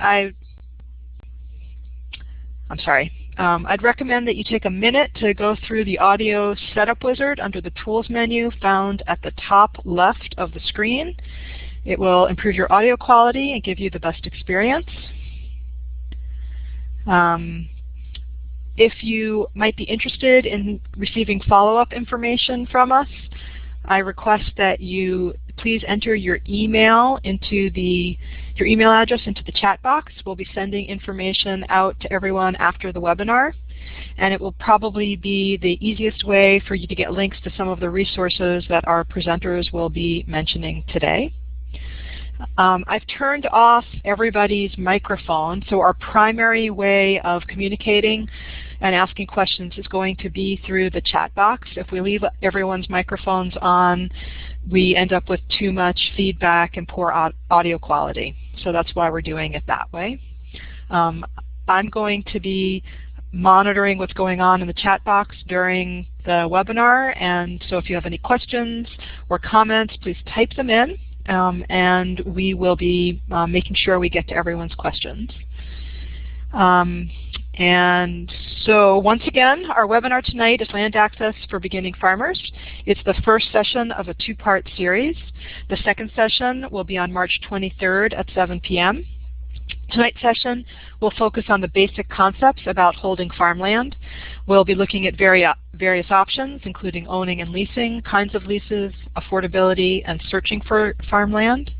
I, I'm sorry. Um, I'd recommend that you take a minute to go through the audio setup wizard under the tools menu found at the top left of the screen. It will improve your audio quality and give you the best experience. Um, if you might be interested in receiving follow-up information from us, I request that you please enter your email into the your email address into the chat box. We'll be sending information out to everyone after the webinar. And it will probably be the easiest way for you to get links to some of the resources that our presenters will be mentioning today. Um, I've turned off everybody's microphone, so our primary way of communicating and asking questions is going to be through the chat box. If we leave everyone's microphones on, we end up with too much feedback and poor audio quality. So that's why we're doing it that way. Um, I'm going to be monitoring what's going on in the chat box during the webinar, and so if you have any questions or comments, please type them in, um, and we will be uh, making sure we get to everyone's questions. Um, and so once again, our webinar tonight is Land Access for Beginning Farmers. It's the first session of a two-part series. The second session will be on March 23rd at 7 p.m. Tonight's session will focus on the basic concepts about holding farmland. We'll be looking at various options, including owning and leasing, kinds of leases, affordability, and searching for farmland.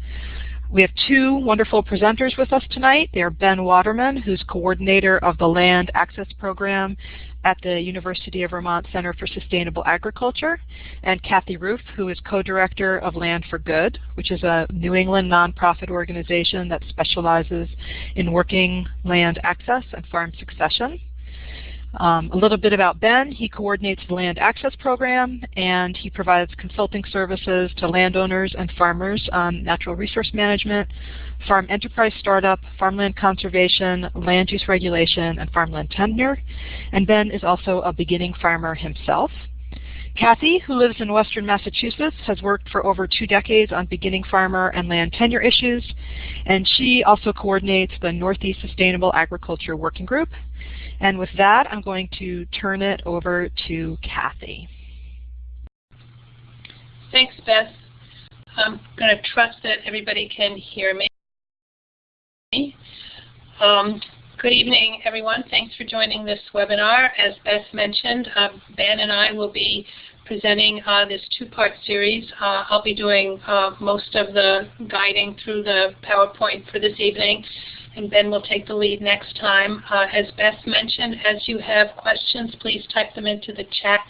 We have two wonderful presenters with us tonight. They are Ben Waterman, who's coordinator of the Land Access Program at the University of Vermont Center for Sustainable Agriculture, and Kathy Ruhf, who is co-director of Land for Good, which is a New England nonprofit organization that specializes in working land access and farm succession. Um, a little bit about Ben. He coordinates the Land Access Program and he provides consulting services to landowners and farmers on natural resource management, farm enterprise startup, farmland conservation, land use regulation, and farmland tenure. And Ben is also a beginning farmer himself. Kathy, who lives in western Massachusetts, has worked for over two decades on beginning farmer and land tenure issues, and she also coordinates the Northeast Sustainable Agriculture Working Group. And with that, I'm going to turn it over to Kathy. Thanks, Beth. I'm going to trust that everybody can hear me. Um, good evening, everyone. Thanks for joining this webinar. As Beth mentioned, uh, Ben and I will be presenting uh, this two-part series. Uh, I'll be doing uh, most of the guiding through the PowerPoint for this evening and Ben will take the lead next time. Uh, as Beth mentioned, as you have questions, please type them into the chat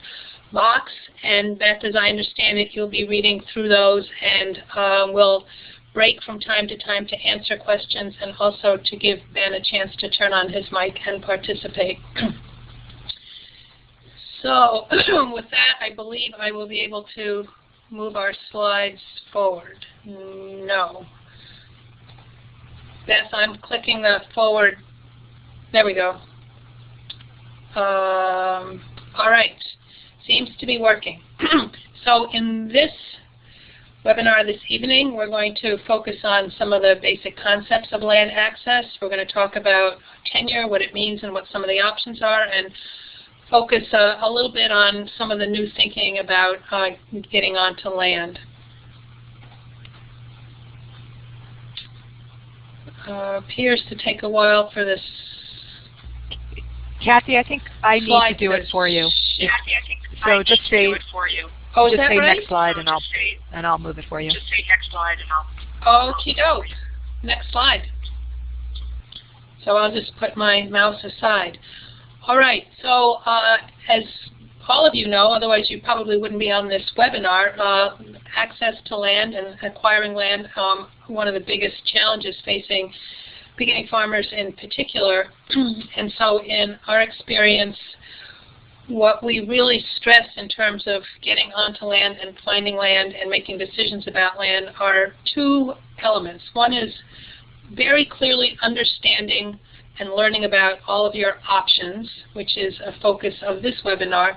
box. And Beth, as I understand it, you'll be reading through those and uh, we'll break from time to time to answer questions and also to give Ben a chance to turn on his mic and participate. so with that, I believe I will be able to move our slides forward. No. Beth, I'm clicking the forward. There we go. Um, all right. Seems to be working. so in this webinar this evening, we're going to focus on some of the basic concepts of land access. We're going to talk about tenure, what it means and what some of the options are, and focus uh, a little bit on some of the new thinking about uh, getting onto land. Uh, appears to take a while for this. Kathy, I think I need to do it for you. Kathy, I think so I just say, Oh, just say right? next slide and I'll say, and I'll move it for you. Just say next slide and I'll. Okie doke. Next slide. So I'll just put my mouse aside. All right. So uh, as all of you know, otherwise you probably wouldn't be on this webinar, uh, access to land and acquiring land, um, one of the biggest challenges facing beginning farmers in particular. and so in our experience, what we really stress in terms of getting onto land and finding land and making decisions about land are two elements. One is very clearly understanding and learning about all of your options, which is a focus of this webinar,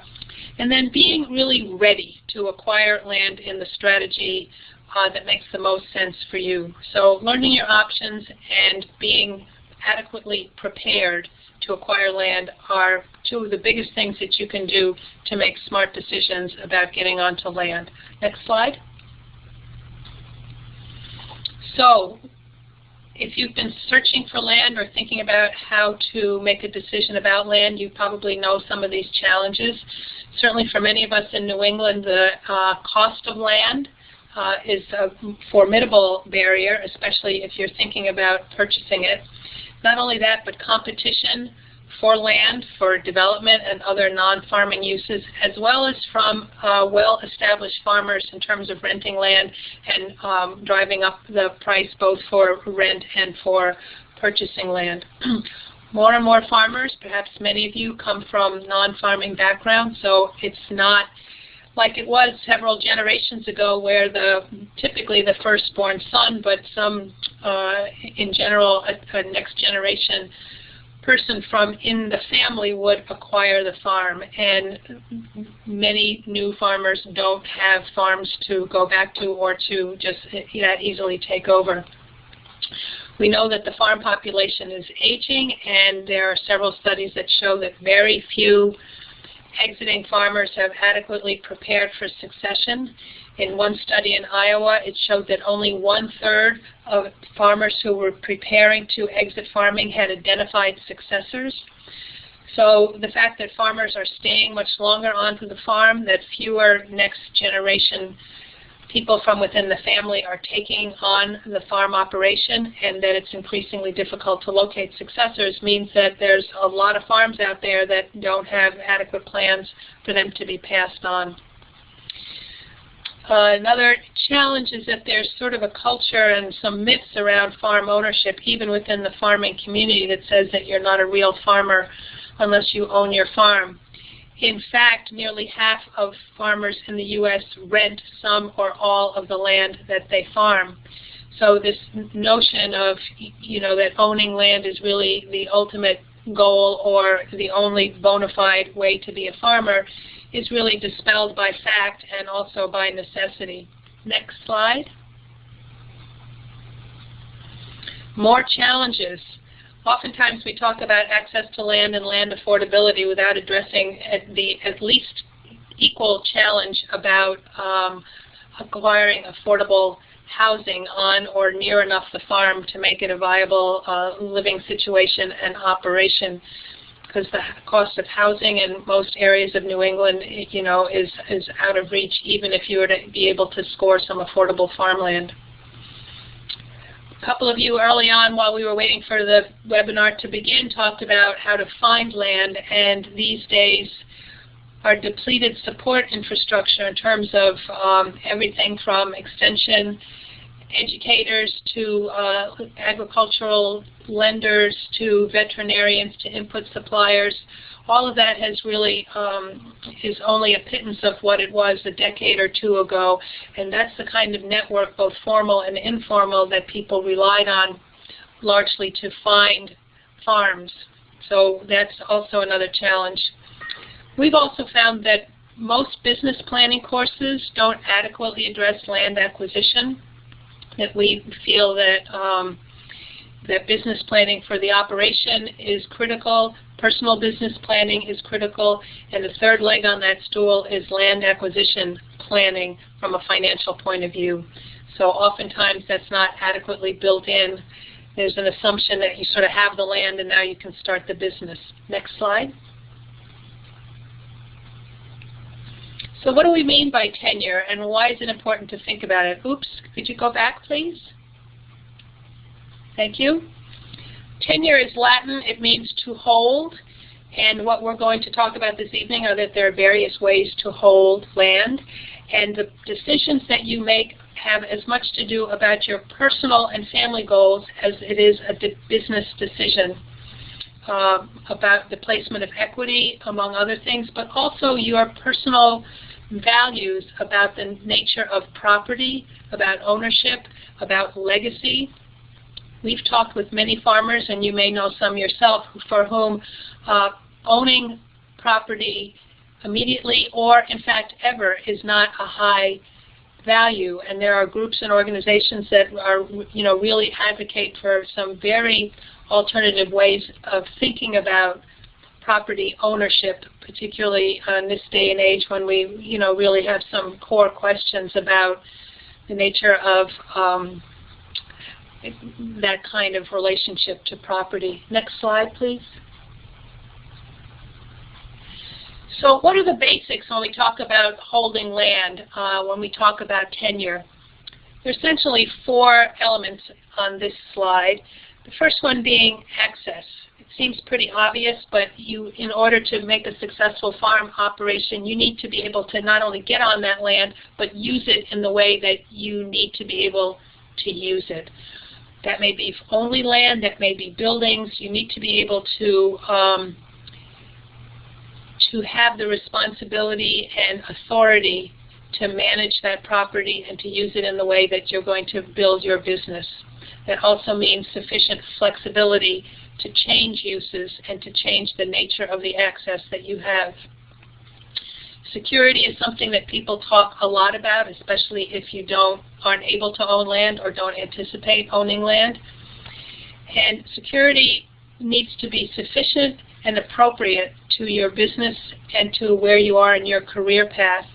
and then being really ready to acquire land in the strategy uh, that makes the most sense for you. So learning your options and being adequately prepared to acquire land are two of the biggest things that you can do to make smart decisions about getting onto land. Next slide. So if you've been searching for land or thinking about how to make a decision about land, you probably know some of these challenges. Certainly for many of us in New England, the uh, cost of land uh, is a formidable barrier, especially if you're thinking about purchasing it. Not only that, but competition for land, for development and other non-farming uses, as well as from uh, well-established farmers in terms of renting land and um, driving up the price both for rent and for purchasing land. more and more farmers, perhaps many of you come from non-farming backgrounds, so it's not like it was several generations ago where the typically the firstborn son, but some uh, in general a, a next generation person from in the family would acquire the farm and many new farmers don't have farms to go back to or to just that easily take over. We know that the farm population is aging and there are several studies that show that very few exiting farmers have adequately prepared for succession. In one study in Iowa, it showed that only one-third of farmers who were preparing to exit farming had identified successors. So the fact that farmers are staying much longer onto the farm, that fewer next generation people from within the family are taking on the farm operation and that it's increasingly difficult to locate successors means that there's a lot of farms out there that don't have adequate plans for them to be passed on. Uh, another challenge is that there's sort of a culture and some myths around farm ownership, even within the farming community, that says that you're not a real farmer unless you own your farm. In fact, nearly half of farmers in the U.S. rent some or all of the land that they farm. So this notion of, you know, that owning land is really the ultimate goal or the only bona fide way to be a farmer is really dispelled by fact and also by necessity. Next slide. More challenges. Oftentimes we talk about access to land and land affordability without addressing at the at least equal challenge about um, acquiring affordable housing on or near enough the farm to make it a viable uh, living situation and operation because the cost of housing in most areas of New England, you know, is, is out of reach even if you were to be able to score some affordable farmland. A couple of you early on while we were waiting for the webinar to begin talked about how to find land and these days our depleted support infrastructure in terms of um, everything from extension educators to uh, agricultural lenders to veterinarians to input suppliers. All of that has really um, is only a pittance of what it was a decade or two ago, and that's the kind of network, both formal and informal, that people relied on largely to find farms. So that's also another challenge. We've also found that most business planning courses don't adequately address land acquisition that we feel that um, that business planning for the operation is critical, personal business planning is critical, and the third leg on that stool is land acquisition planning from a financial point of view. So oftentimes that's not adequately built in. There's an assumption that you sort of have the land and now you can start the business. Next slide. So what do we mean by tenure and why is it important to think about it? Oops, could you go back please? Thank you. Tenure is Latin. It means to hold. And what we're going to talk about this evening are that there are various ways to hold land. And the decisions that you make have as much to do about your personal and family goals as it is a business decision uh, about the placement of equity, among other things, but also your personal values about the nature of property, about ownership, about legacy. We've talked with many farmers, and you may know some yourself, for whom uh, owning property immediately or, in fact, ever is not a high value, and there are groups and organizations that are, you know, really advocate for some very alternative ways of thinking about property ownership, particularly in this day and age when we, you know, really have some core questions about the nature of um, that kind of relationship to property. Next slide, please. So what are the basics when we talk about holding land, uh, when we talk about tenure? There are essentially four elements on this slide. The first one being access. It seems pretty obvious, but you, in order to make a successful farm operation, you need to be able to not only get on that land, but use it in the way that you need to be able to use it. That may be only land, that may be buildings. You need to be able to um, to have the responsibility and authority to manage that property and to use it in the way that you're going to build your business. That also means sufficient flexibility to change uses and to change the nature of the access that you have. Security is something that people talk a lot about, especially if you don't aren't able to own land or don't anticipate owning land. And security needs to be sufficient and appropriate to your business and to where you are in your career path.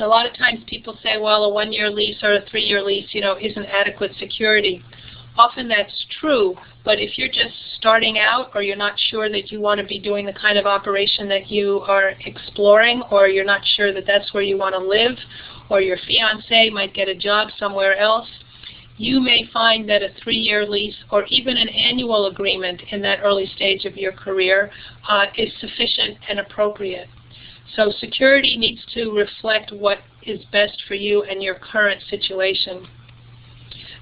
A lot of times people say, well, a one-year lease or a three-year lease, you know, isn't adequate security. Often that's true, but if you're just starting out or you're not sure that you want to be doing the kind of operation that you are exploring or you're not sure that that's where you want to live or your fiance might get a job somewhere else, you may find that a three-year lease or even an annual agreement in that early stage of your career uh, is sufficient and appropriate. So security needs to reflect what is best for you and your current situation.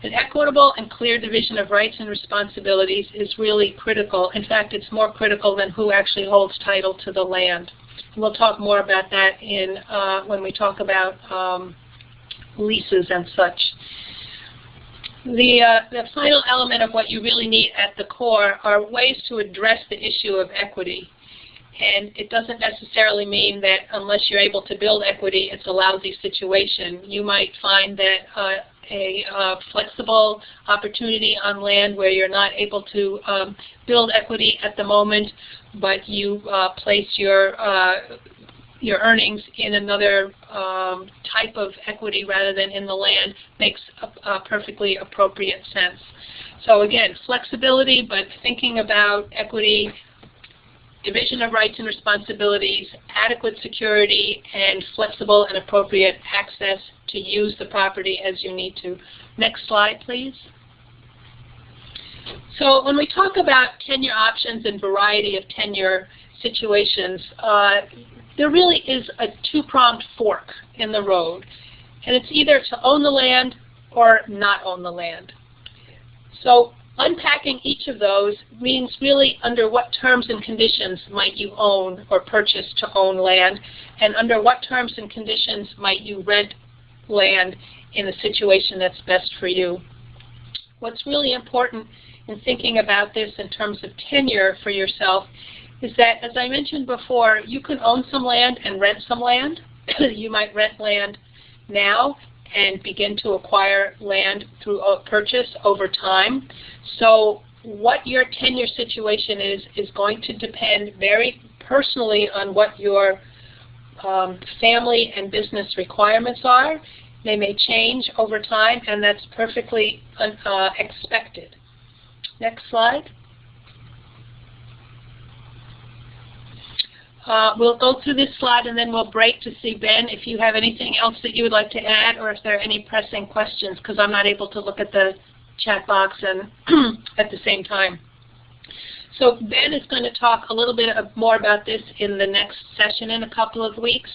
An equitable and clear division of rights and responsibilities is really critical. In fact, it's more critical than who actually holds title to the land. We'll talk more about that in uh, when we talk about um, leases and such. The, uh, the final element of what you really need at the core are ways to address the issue of equity. And it doesn't necessarily mean that unless you're able to build equity, it's a lousy situation. You might find that uh, a uh, flexible opportunity on land where you're not able to um, build equity at the moment, but you uh, place your uh, your earnings in another um, type of equity rather than in the land makes a, a perfectly appropriate sense. So again, flexibility, but thinking about equity, division of rights and responsibilities, adequate security, and flexible and appropriate access to use the property as you need to. Next slide, please. So when we talk about tenure options and variety of tenure situations, uh, there really is a two-pronged fork in the road. And it's either to own the land or not own the land. So unpacking each of those means really under what terms and conditions might you own or purchase to own land, and under what terms and conditions might you rent land in a situation that's best for you. What's really important in thinking about this in terms of tenure for yourself is that, as I mentioned before, you can own some land and rent some land. you might rent land now and begin to acquire land through purchase over time. So what your tenure situation is is going to depend very personally on what your um, family and business requirements are. They may change over time, and that's perfectly uh, expected. Next slide. Uh, we'll go through this slide and then we'll break to see, Ben, if you have anything else that you would like to add or if there are any pressing questions because I'm not able to look at the chat box and at the same time. So Ben is going to talk a little bit more about this in the next session in a couple of weeks.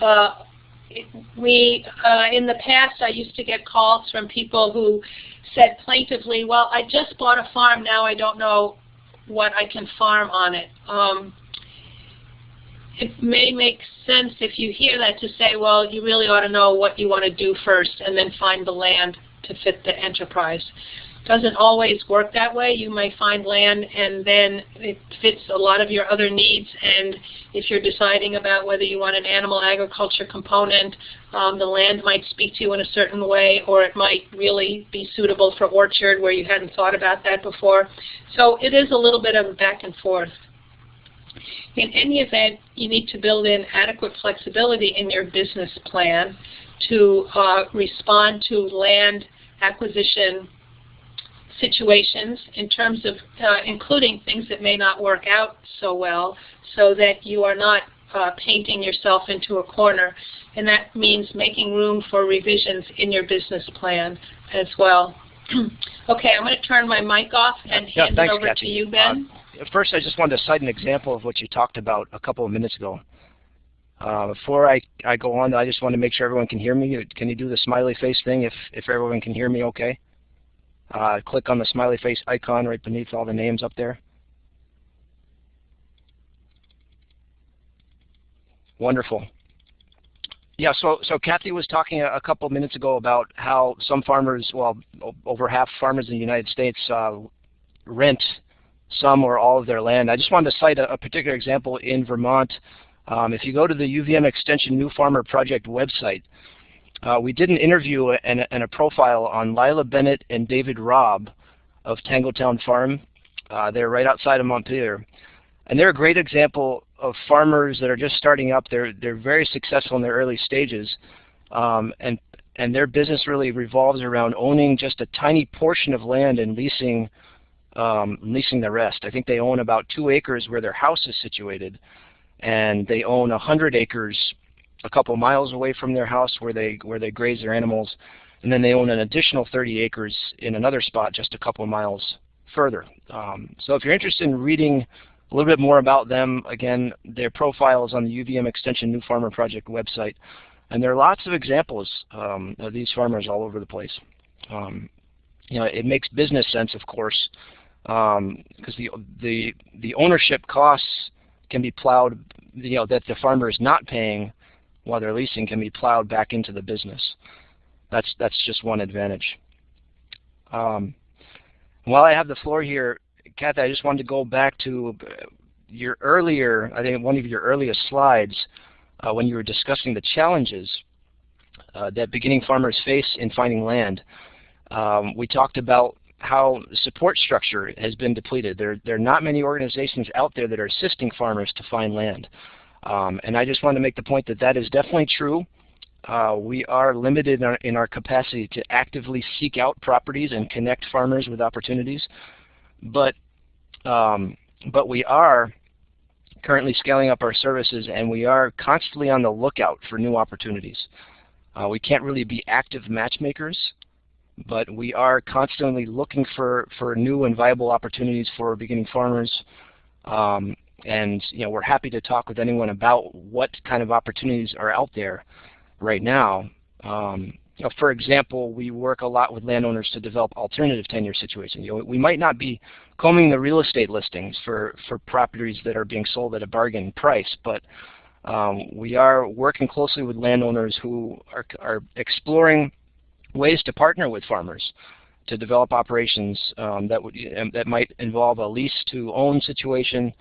Uh, we, uh, in the past, I used to get calls from people who said plaintively, well, I just bought a farm, now I don't know what I can farm on it. Um, it may make sense if you hear that to say, well, you really ought to know what you want to do first and then find the land to fit the enterprise. doesn't always work that way. You may find land and then it fits a lot of your other needs and if you're deciding about whether you want an animal agriculture component, um, the land might speak to you in a certain way or it might really be suitable for orchard where you hadn't thought about that before. So it is a little bit of a back and forth. In any event, you need to build in adequate flexibility in your business plan to uh, respond to land acquisition situations in terms of uh, including things that may not work out so well so that you are not uh, painting yourself into a corner. And that means making room for revisions in your business plan as well. okay, I'm going to turn my mic off and yeah, hand thanks, it over Kathy. to you, Ben. First, I just wanted to cite an example of what you talked about a couple of minutes ago. Uh, before I, I go on, I just want to make sure everyone can hear me. Can you do the smiley face thing if, if everyone can hear me okay? Uh, click on the smiley face icon right beneath all the names up there. Wonderful. Yeah, so so Kathy was talking a, a couple of minutes ago about how some farmers, well, over half farmers in the United States uh, rent some or all of their land. I just wanted to cite a, a particular example in Vermont. Um, if you go to the UVM Extension New Farmer Project website, uh, we did an interview and, and, a profile on Lila Bennett and David Robb of Tangletown Farm. Uh, they're right outside of Montpelier. And they're a great example of farmers that are just starting up. They're, they're very successful in their early stages. Um, and, and their business really revolves around owning just a tiny portion of land and leasing, um, leasing the rest. I think they own about two acres where their house is situated. And they own 100 acres a couple miles away from their house where they where they graze their animals, and then they own an additional 30 acres in another spot just a couple miles further. Um, so if you're interested in reading a little bit more about them, again, their profile is on the UVM Extension New Farmer Project website, and there are lots of examples um, of these farmers all over the place. Um, you know, it makes business sense, of course, because um, the the the ownership costs can be plowed, you know, that the farmer is not paying while they're leasing can be plowed back into the business. That's, that's just one advantage. Um, while I have the floor here, Kathy, I just wanted to go back to your earlier, I think one of your earliest slides uh, when you were discussing the challenges uh, that beginning farmers face in finding land. Um, we talked about how support structure has been depleted. There, there are not many organizations out there that are assisting farmers to find land. Um, and I just want to make the point that that is definitely true. Uh, we are limited in our, in our, capacity to actively seek out properties and connect farmers with opportunities, but um, but we are currently scaling up our services and we are constantly on the lookout for new opportunities. Uh, we can't really be active matchmakers, but we are constantly looking for, for new and viable opportunities for beginning farmers um, and you know, we're happy to talk with anyone about what kind of opportunities are out there right now. Um, you know, for example, we work a lot with landowners to develop alternative tenure situations. You know, we might not be combing the real estate listings for, for properties that are being sold at a bargain price, but um, we are working closely with landowners who are, are exploring ways to partner with farmers to develop operations um, that would that might involve a lease to own situation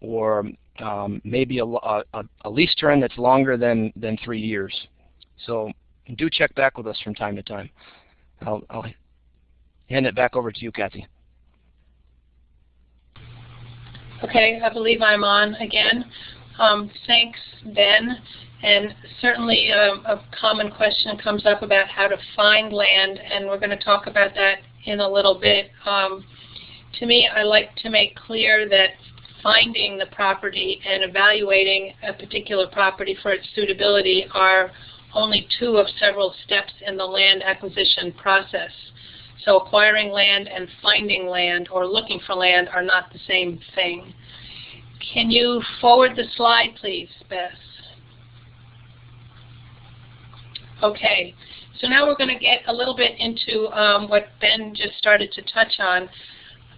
or um, maybe a, a, a, lease term that's longer than, than three years. So do check back with us from time to time. I'll, I'll hand it back over to you, Kathy. Okay, I believe I'm on again. Um, thanks, Ben. And certainly um, a common question comes up about how to find land, and we're going to talk about that in a little bit. Um, to me, I like to make clear that finding the property and evaluating a particular property for its suitability are only two of several steps in the land acquisition process. So acquiring land and finding land or looking for land are not the same thing. Can you forward the slide, please, Beth? Okay, so now we're going to get a little bit into um, what Ben just started to touch on,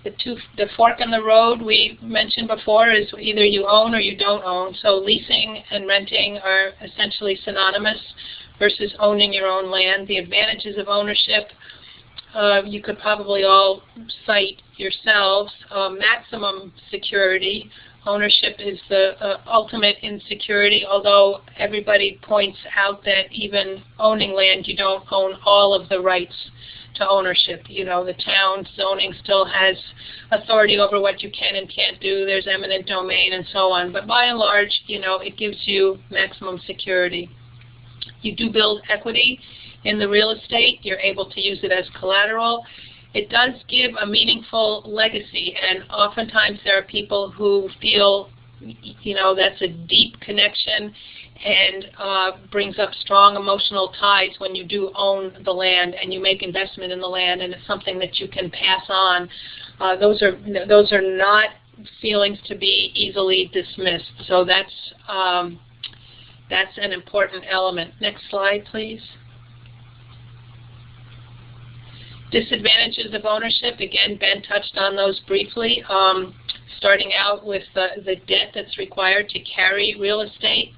the two, the fork in the road we mentioned before is either you own or you don't own. So leasing and renting are essentially synonymous versus owning your own land. The advantages of ownership uh, you could probably all cite yourselves. Uh, maximum security. Ownership is the uh, ultimate in security, although everybody points out that even owning land, you don't own all of the rights to ownership. You know, the town zoning still has authority over what you can and can't do. There's eminent domain and so on. But by and large, you know, it gives you maximum security. You do build equity in the real estate. You're able to use it as collateral. It does give a meaningful legacy, and oftentimes there are people who feel, you know, that's a deep connection and uh, brings up strong emotional ties when you do own the land and you make investment in the land and it's something that you can pass on. Uh, those are those are not feelings to be easily dismissed. So that's um, that's an important element. Next slide, please. Disadvantages of ownership, again, Ben touched on those briefly. Um, starting out with the, the debt that's required to carry real estate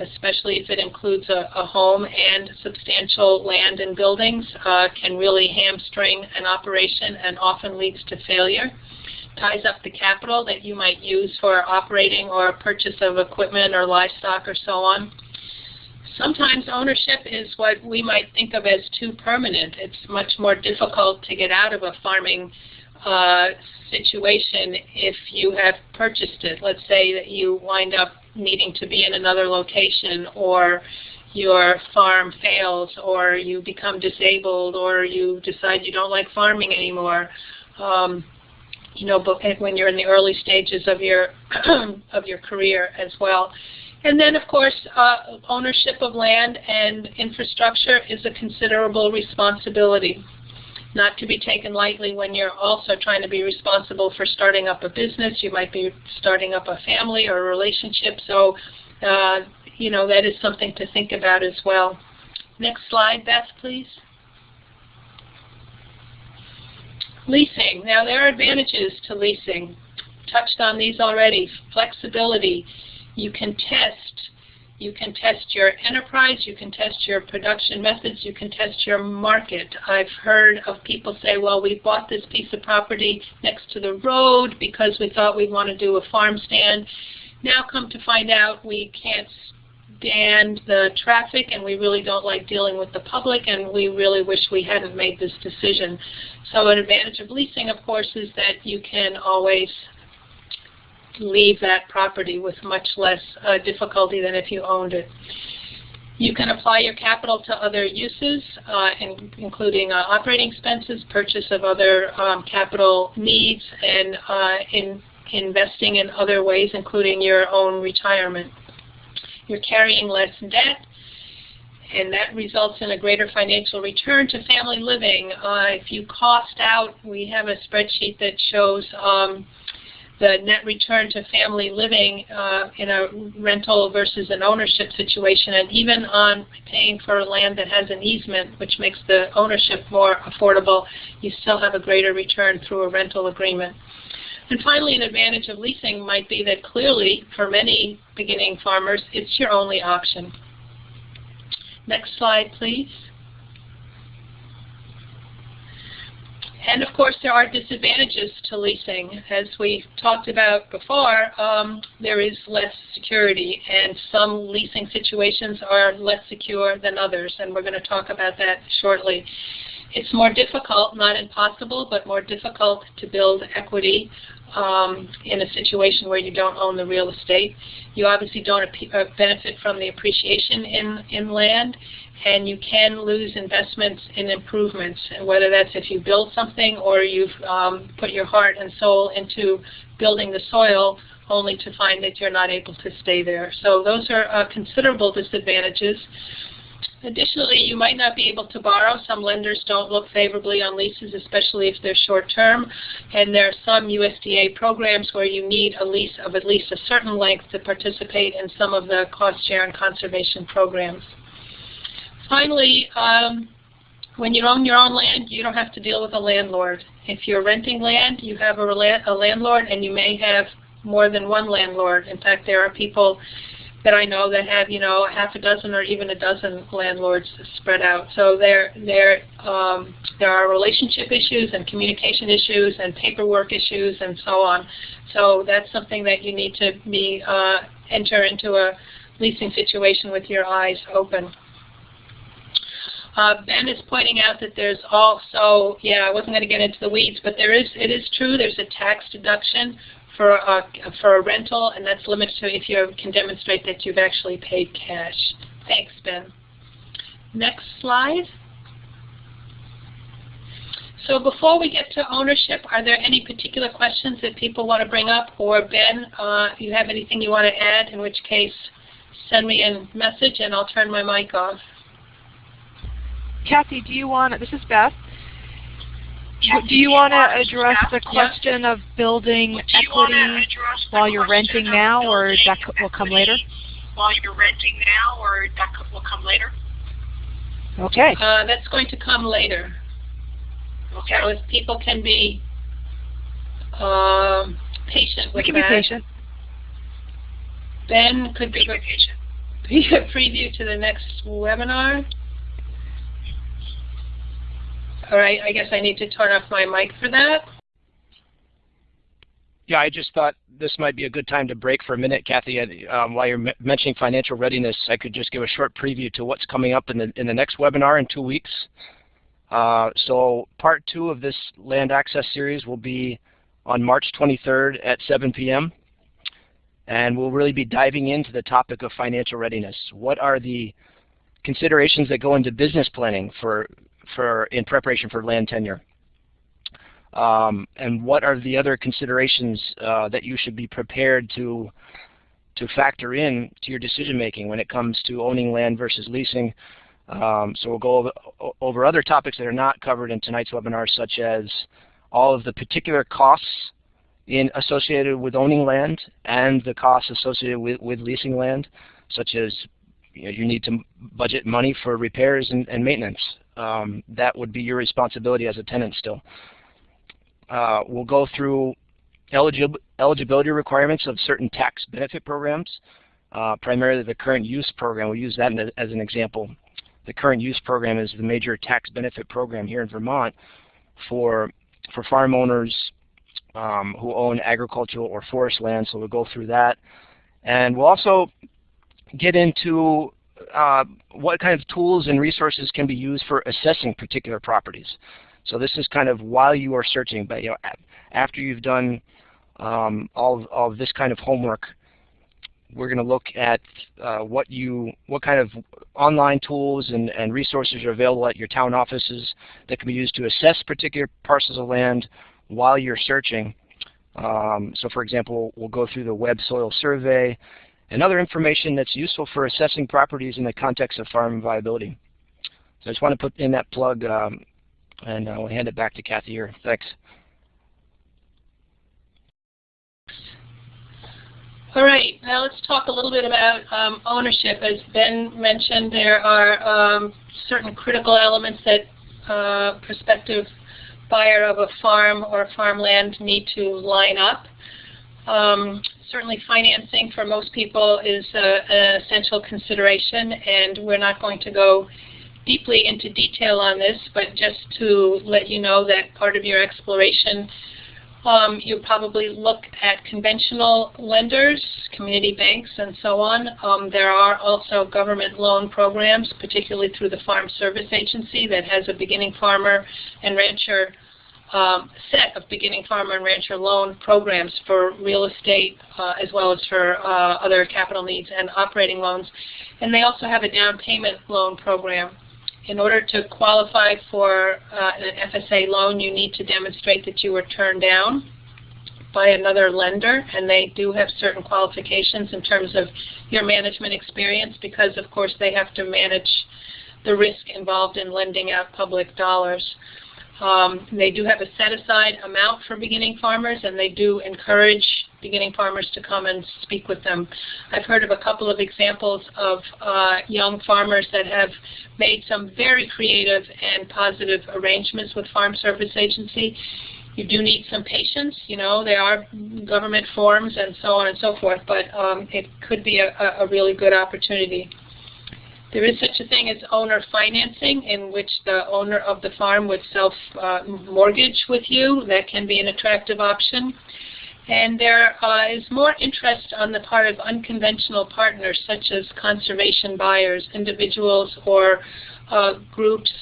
especially if it includes a, a home and substantial land and buildings, uh, can really hamstring an operation and often leads to failure. Ties up the capital that you might use for operating or purchase of equipment or livestock or so on. Sometimes ownership is what we might think of as too permanent. It's much more difficult to get out of a farming uh, situation if you have purchased it. Let's say that you wind up needing to be in another location or your farm fails or you become disabled or you decide you don't like farming anymore. Um, you know, but when you're in the early stages of your of your career as well. And then, of course, uh, ownership of land and infrastructure is a considerable responsibility not to be taken lightly when you're also trying to be responsible for starting up a business. You might be starting up a family or a relationship. So, uh, you know, that is something to think about as well. Next slide, Beth, please. Leasing. Now, there are advantages to leasing. Touched on these already. Flexibility. You can test you can test your enterprise, you can test your production methods, you can test your market. I've heard of people say, well, we bought this piece of property next to the road because we thought we'd want to do a farm stand. Now come to find out we can't stand the traffic and we really don't like dealing with the public and we really wish we hadn't made this decision. So an advantage of leasing, of course, is that you can always leave that property with much less uh, difficulty than if you owned it. You can apply your capital to other uses, uh, in, including uh, operating expenses, purchase of other um, capital needs, and uh, in investing in other ways, including your own retirement. You're carrying less debt, and that results in a greater financial return to family living. Uh, if you cost out, we have a spreadsheet that shows um, the net return to family living uh, in a rental versus an ownership situation, and even on paying for land that has an easement, which makes the ownership more affordable, you still have a greater return through a rental agreement. And finally, an advantage of leasing might be that clearly, for many beginning farmers, it's your only option. Next slide, please. And of course, there are disadvantages to leasing. As we talked about before, um, there is less security, and some leasing situations are less secure than others, and we're going to talk about that shortly. It's more difficult, not impossible, but more difficult to build equity um, in a situation where you don't own the real estate. You obviously don't uh, benefit from the appreciation in, in land, and you can lose investments in improvements, whether that's if you build something or you've um, put your heart and soul into building the soil only to find that you're not able to stay there. So those are uh, considerable disadvantages. Additionally, you might not be able to borrow. Some lenders don't look favorably on leases, especially if they're short-term. And there are some USDA programs where you need a lease of at least a certain length to participate in some of the cost share and conservation programs. Finally, um, when you own your own land, you don't have to deal with a landlord. If you're renting land, you have a, a landlord, and you may have more than one landlord. In fact, there are people that I know that have, you know, half a dozen or even a dozen landlords spread out. So there, there, um, there are relationship issues and communication issues and paperwork issues and so on. So that's something that you need to be uh, enter into a leasing situation with your eyes open. Uh, ben is pointing out that there's also, yeah, I wasn't going to get into the weeds, but there is, it is true, there's a tax deduction for a, for a rental, and that's limited to if you can demonstrate that you've actually paid cash. Thanks, Ben. Next slide. So before we get to ownership, are there any particular questions that people want to bring up? Or Ben, uh, if you have anything you want to add, in which case send me a message and I'll turn my mic off. Kathy, do you want, this is Beth, do you want to address the question of building equity while you're renting now, or that will come later? While you're renting now, or that will come later? Okay. Uh, that's going to come later. Okay. So if people can be um, patient with we can that. be patient. Ben could be, be patient. Be a preview to the next webinar. All right, I guess I need to turn off my mic for that. Yeah, I just thought this might be a good time to break for a minute, Kathy. Um, while you're mentioning financial readiness, I could just give a short preview to what's coming up in the in the next webinar in two weeks. Uh, so part two of this land access series will be on March 23rd at 7 p.m. And we'll really be diving into the topic of financial readiness. What are the considerations that go into business planning for for in preparation for land tenure? Um, and what are the other considerations uh, that you should be prepared to to factor in to your decision making when it comes to owning land versus leasing? Um, so we'll go over, over, other topics that are not covered in tonight's webinar, such as all of the particular costs in associated with owning land and the costs associated with, with leasing land, such as you, know, you need to budget money for repairs and, and maintenance um, that would be your responsibility as a tenant still. Uh, we'll go through eligib eligibility requirements of certain tax benefit programs, uh, primarily the current use program. We'll use that as an example. The current use program is the major tax benefit program here in Vermont for, for farm owners um, who own agricultural or forest land, so we'll go through that. And we'll also get into uh, what kind of tools and resources can be used for assessing particular properties. So this is kind of while you are searching, but you know, after you've done um, all, of, all of this kind of homework, we're going to look at uh, what you, what kind of online tools and, and resources are available at your town offices that can be used to assess particular parcels of land while you're searching. Um, so for example, we'll go through the web soil survey, and other information that's useful for assessing properties in the context of farm viability. So I just want to put in that plug um, and I'll hand it back to Kathy here. Thanks. All right, now let's talk a little bit about um, ownership. As Ben mentioned, there are um, certain critical elements that uh, prospective buyer of a farm or farmland need to line up. Um, certainly financing for most people is an essential consideration, and we're not going to go deeply into detail on this, but just to let you know that part of your exploration, um, you probably look at conventional lenders, community banks, and so on. Um, there are also government loan programs, particularly through the Farm Service Agency that has a beginning farmer and rancher um, set of beginning farmer and rancher loan programs for real estate uh, as well as for uh, other capital needs and operating loans. And they also have a down payment loan program. In order to qualify for uh, an FSA loan, you need to demonstrate that you were turned down by another lender, and they do have certain qualifications in terms of your management experience because, of course, they have to manage the risk involved in lending out public dollars. Um, they do have a set-aside amount for beginning farmers, and they do encourage beginning farmers to come and speak with them. I've heard of a couple of examples of uh, young farmers that have made some very creative and positive arrangements with Farm Service Agency. you do need some patience. You know, there are government forms and so on and so forth, but um, it could be a, a really good opportunity. There is such a thing as owner financing in which the owner of the farm would self-mortgage uh, with you. That can be an attractive option. And there uh, is more interest on the part of unconventional partners such as conservation buyers, individuals or uh, groups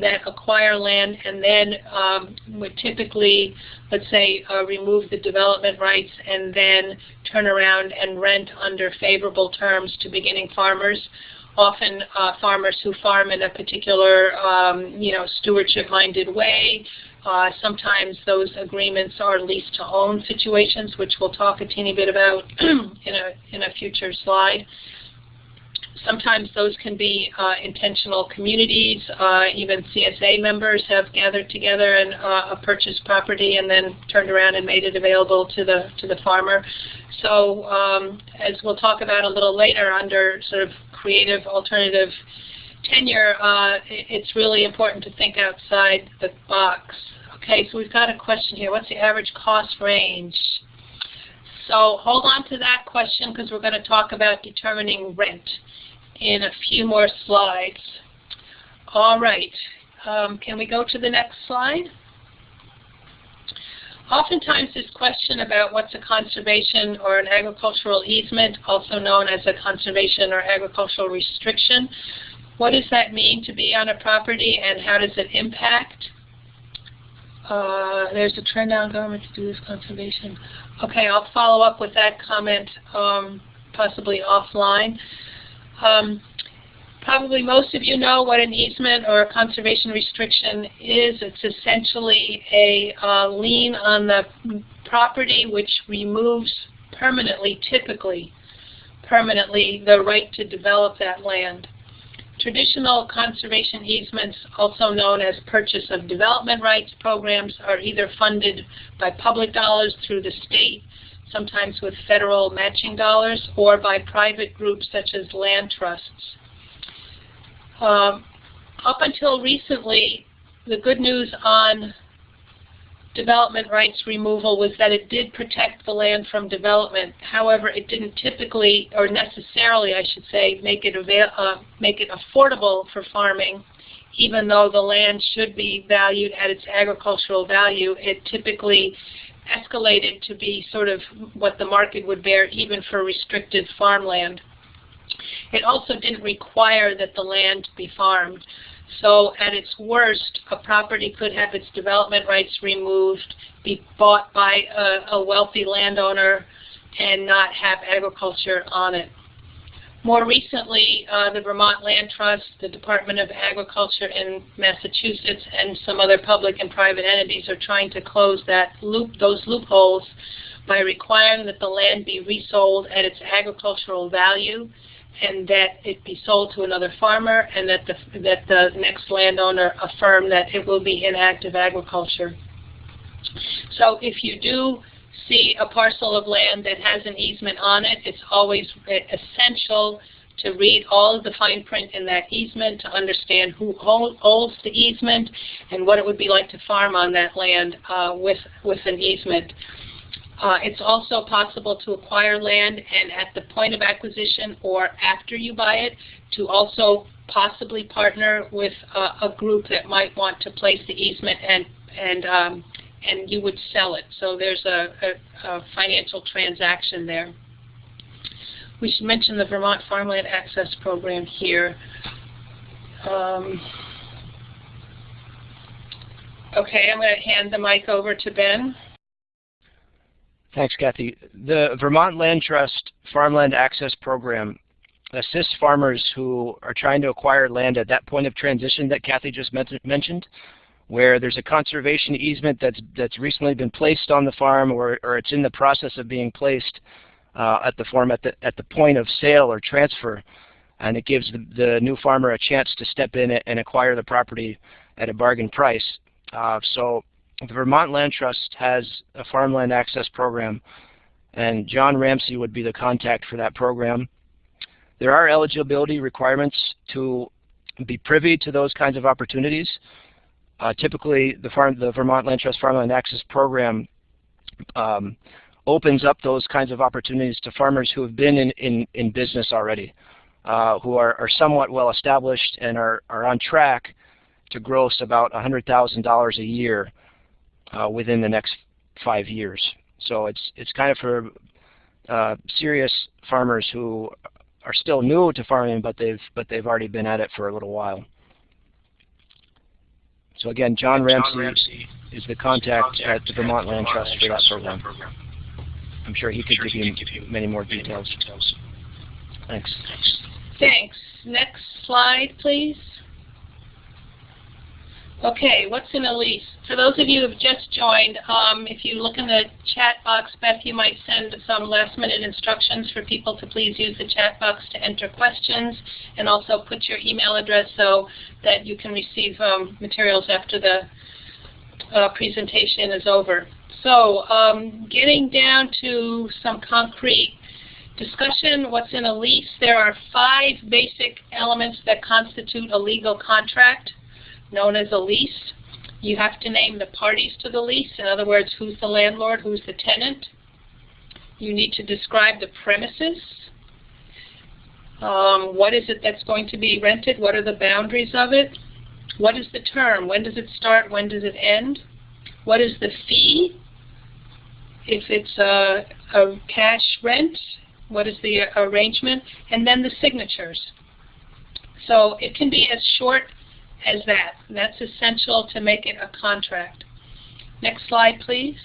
that acquire land and then um, would typically, let's say, uh, remove the development rights and then turn around and rent under favorable terms to beginning farmers often uh, farmers who farm in a particular, um, you know, stewardship-minded way. Uh, sometimes those agreements are lease-to-own situations, which we'll talk a teeny bit about in a in a future slide. Sometimes those can be uh, intentional communities. Uh, even CSA members have gathered together and uh, purchased property and then turned around and made it available to the to the farmer. So um, as we'll talk about a little later under sort of creative alternative tenure, uh, it's really important to think outside the box. Okay, so we've got a question here. What's the average cost range? So hold on to that question because we're going to talk about determining rent in a few more slides. All right, um, can we go to the next slide? Oftentimes this question about what's a conservation or an agricultural easement, also known as a conservation or agricultural restriction, what does that mean to be on a property and how does it impact? Uh, there's a trend in government to do this conservation. Okay, I'll follow up with that comment um, possibly offline. Um, probably most of you know what an easement or a conservation restriction is. It's essentially a uh, lien on the property which removes permanently, typically permanently, the right to develop that land. Traditional conservation easements, also known as purchase of development rights programs, are either funded by public dollars through the state sometimes with federal matching dollars, or by private groups such as land trusts. Um, up until recently, the good news on development rights removal was that it did protect the land from development. However, it didn't typically, or necessarily, I should say, make it, uh, make it affordable for farming. Even though the land should be valued at its agricultural value, it typically escalated to be sort of what the market would bear even for restricted farmland. It also didn't require that the land be farmed. So at its worst, a property could have its development rights removed, be bought by a, a wealthy landowner, and not have agriculture on it. More recently, uh, the Vermont Land Trust, the Department of Agriculture in Massachusetts, and some other public and private entities are trying to close that loop, those loopholes by requiring that the land be resold at its agricultural value and that it be sold to another farmer and that the, that the next landowner affirm that it will be in active agriculture. So if you do see a parcel of land that has an easement on it, it's always essential to read all of the fine print in that easement to understand who holds the easement and what it would be like to farm on that land uh, with, with an easement. Uh, it's also possible to acquire land and at the point of acquisition or after you buy it to also possibly partner with uh, a group that might want to place the easement and, and um, and you would sell it. So there's a, a, a financial transaction there. We should mention the Vermont Farmland Access Program here. Um, okay, I'm going to hand the mic over to Ben. Thanks, Kathy. The Vermont Land Trust Farmland Access Program assists farmers who are trying to acquire land at that point of transition that Kathy just mentioned where there's a conservation easement that's that's recently been placed on the farm or, or it's in the process of being placed uh, at the farm at the at the point of sale or transfer and it gives the, the new farmer a chance to step in and acquire the property at a bargain price. Uh, so the Vermont Land Trust has a farmland access program and John Ramsey would be the contact for that program. There are eligibility requirements to be privy to those kinds of opportunities. Uh, typically, the, farm, the Vermont Land Trust Farmland Access Program um, opens up those kinds of opportunities to farmers who have been in, in, in business already, uh, who are, are somewhat well established and are, are on track to gross about $100,000 a year uh, within the next five years. So it's, it's kind of for uh, serious farmers who are still new to farming, but they've, but they've already been at it for a little while. So again, John, Ramsey, John Ramsey is the contact, at the Vermont Land Trust for that program. I'm sure he could give, you many more details. Thanks. Thanks. Next slide, please. Okay, what's in a lease? For those of you who have just joined, um, if you look in the chat box, Beth, you might send some last minute instructions for people to please use the chat box to enter questions and also put your email address so that you can receive um, materials after the uh, presentation is over. So um, getting down to some concrete discussion, what's in a lease, there are five basic elements that constitute a legal contract known as a lease. You have to name the parties to the lease. In other words, who's the landlord, who's the tenant. You need to describe the premises. Um, what is it that's going to be rented? What are the boundaries of it? What is the term? When does it start? When does it end? What is the fee? If it's a, a cash rent, what is the arrangement? And then the signatures. So it can be as short as that. That's essential to make it a contract. Next slide, please.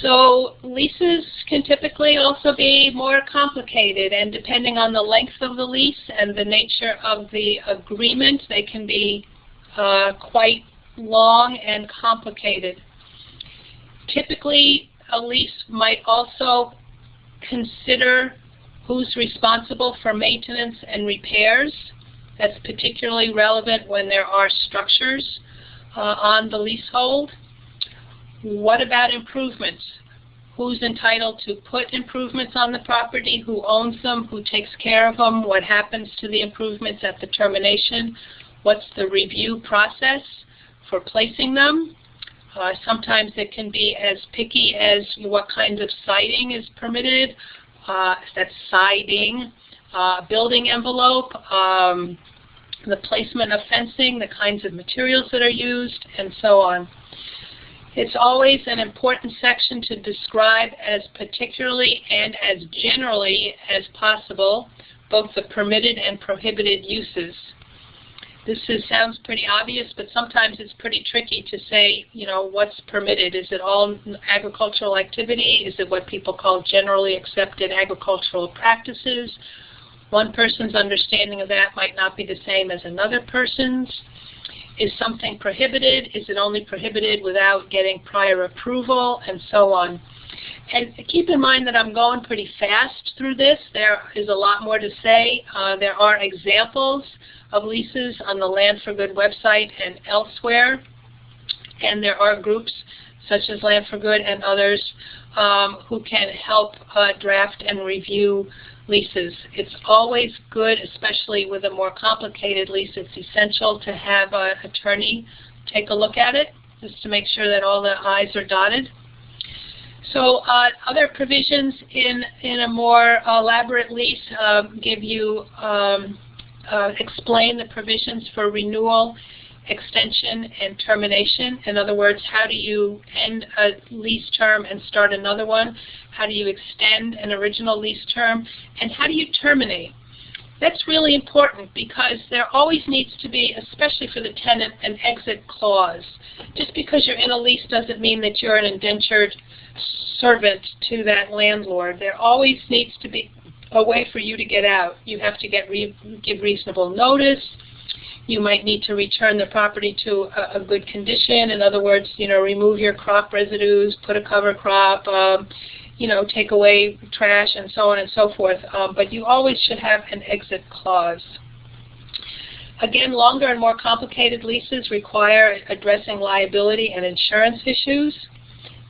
So leases can typically also be more complicated and depending on the length of the lease and the nature of the agreement, they can be uh, quite long and complicated. Typically, a lease might also consider who's responsible for maintenance and repairs. That's particularly relevant when there are structures uh, on the leasehold. What about improvements? Who's entitled to put improvements on the property? Who owns them? Who takes care of them? What happens to the improvements at the termination? What's the review process for placing them? Uh, sometimes it can be as picky as what kind of siding is permitted, that's siding, uh, building envelope, um, the placement of fencing, the kinds of materials that are used, and so on. It's always an important section to describe as particularly and as generally as possible both the permitted and prohibited uses this is, sounds pretty obvious, but sometimes it's pretty tricky to say, you know, what's permitted. Is it all agricultural activity? Is it what people call generally accepted agricultural practices? One person's understanding of that might not be the same as another person's. Is something prohibited? Is it only prohibited without getting prior approval? And so on. And keep in mind that I'm going pretty fast through this. There is a lot more to say. Uh, there are examples of leases on the Land for Good website and elsewhere. And there are groups such as Land for Good and others um, who can help uh, draft and review leases. It's always good, especially with a more complicated lease, it's essential to have an attorney take a look at it just to make sure that all the I's are dotted. So uh, other provisions in, in a more elaborate lease uh, give you um, uh, explain the provisions for renewal, extension, and termination. In other words, how do you end a lease term and start another one? How do you extend an original lease term? And how do you terminate? That's really important because there always needs to be, especially for the tenant, an exit clause. Just because you're in a lease doesn't mean that you're an indentured servant to that landlord. There always needs to be a way for you to get out. You have to get re give reasonable notice. You might need to return the property to a, a, good condition. In other words, you know, remove your crop residues, put a cover crop, um, you know, take away trash, and so on and so forth. Um, but you always should have an exit clause. Again, longer and more complicated leases require addressing liability and insurance issues.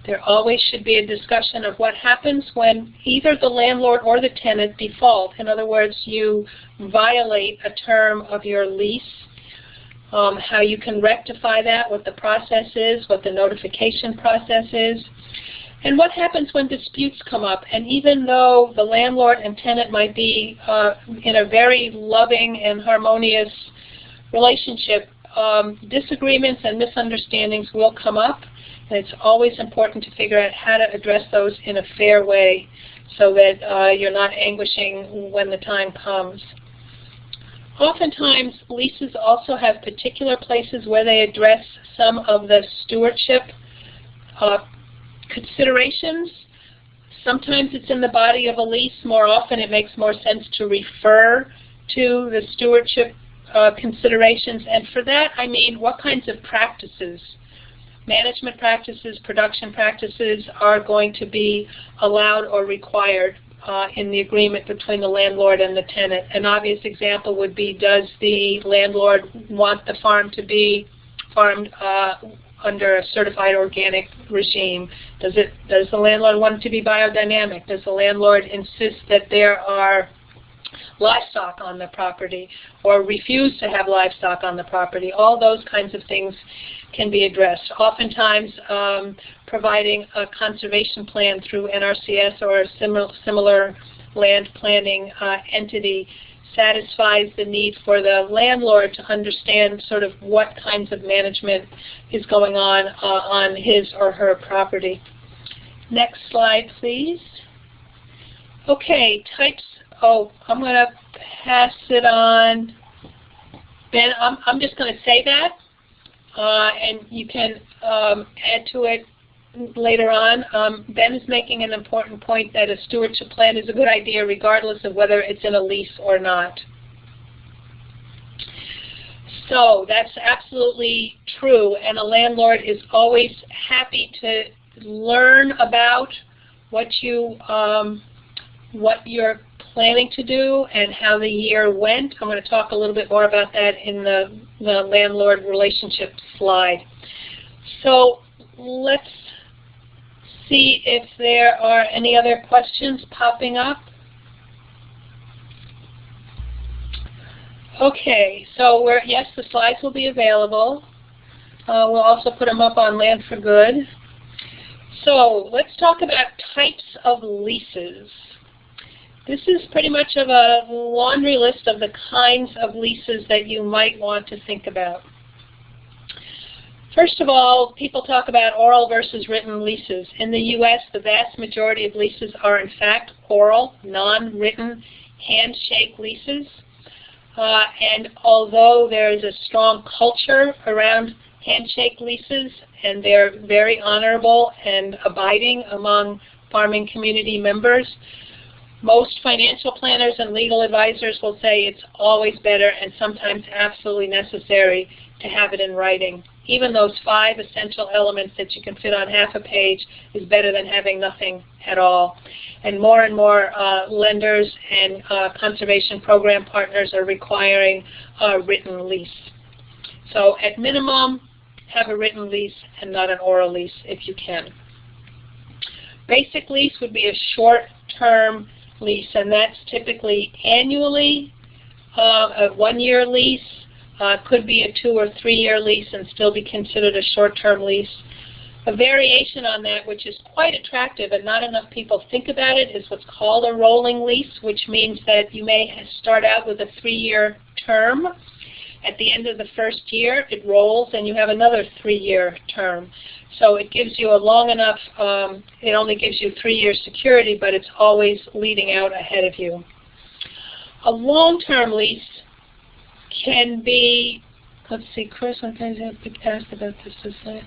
There always should be a discussion of what happens when either the landlord or the tenant default. In other words, you violate a term of your lease, um, how you can rectify that, what the process is, what the notification process is, and what happens when disputes come up. And even though the landlord and tenant might be uh, in a very loving and harmonious relationship, um, disagreements and misunderstandings will come up. And it's always important to figure out how to address those in a fair way so that uh, you're not anguishing when the time comes. Oftentimes, leases also have particular places where they address some of the stewardship uh, considerations. Sometimes it's in the body of a lease. More often it makes more sense to refer to the stewardship uh, considerations. And for that, I mean what kinds of practices, management practices, production practices are going to be allowed or required uh, in the agreement between the landlord and the tenant. An obvious example would be, does the landlord want the farm to be farmed uh, under a certified organic regime? Does it? Does the landlord want it to be biodynamic? Does the landlord insist that there are livestock on the property or refuse to have livestock on the property? All those kinds of things can be addressed. Oftentimes, um, providing a conservation plan through NRCS or a similar, similar land planning uh, entity satisfies the need for the landlord to understand sort of what kinds of management is going on uh, on his or her property. Next slide, please. Okay, types. Oh, I'm going to pass it on. Ben, I'm, I'm just going to say that, uh, and you can um, add to it later on. Um, ben is making an important point that a stewardship plan is a good idea regardless of whether it's in a lease or not. So that's absolutely true, and a landlord is always happy to learn about what you um, what you're planning to do and how the year went. I'm going to talk a little bit more about that in the, the landlord relationship slide. So let's see if there are any other questions popping up. Okay, so we're, yes, the slides will be available. Uh, we'll also put them up on Land for Good. So let's talk about types of leases. This is pretty much of a laundry list of the kinds of leases that you might want to think about. First of all, people talk about oral versus written leases. In the U.S., the vast majority of leases are in fact oral, non-written, handshake leases. Uh, and although there is a strong culture around handshake leases, and they're very honorable and abiding among farming community members, most financial planners and legal advisors will say it's always better and sometimes absolutely necessary to have it in writing even those five essential elements that you can fit on half a page is better than having nothing at all. And more and more uh, lenders and uh, conservation program partners are requiring a written lease. So at minimum, have a written lease and not an oral lease if you can. Basic lease would be a short-term lease, and that's typically annually, uh, a one-year lease, uh, could be a two or three-year lease and still be considered a short-term lease. A variation on that, which is quite attractive and not enough people think about it, is what's called a rolling lease, which means that you may start out with a three-year term. At the end of the first year, it rolls and you have another three-year term. So it gives you a long enough, um, it only gives you three years security, but it's always leading out ahead of you. A long-term lease can be, let's see, Chris, I think I've asked about this. this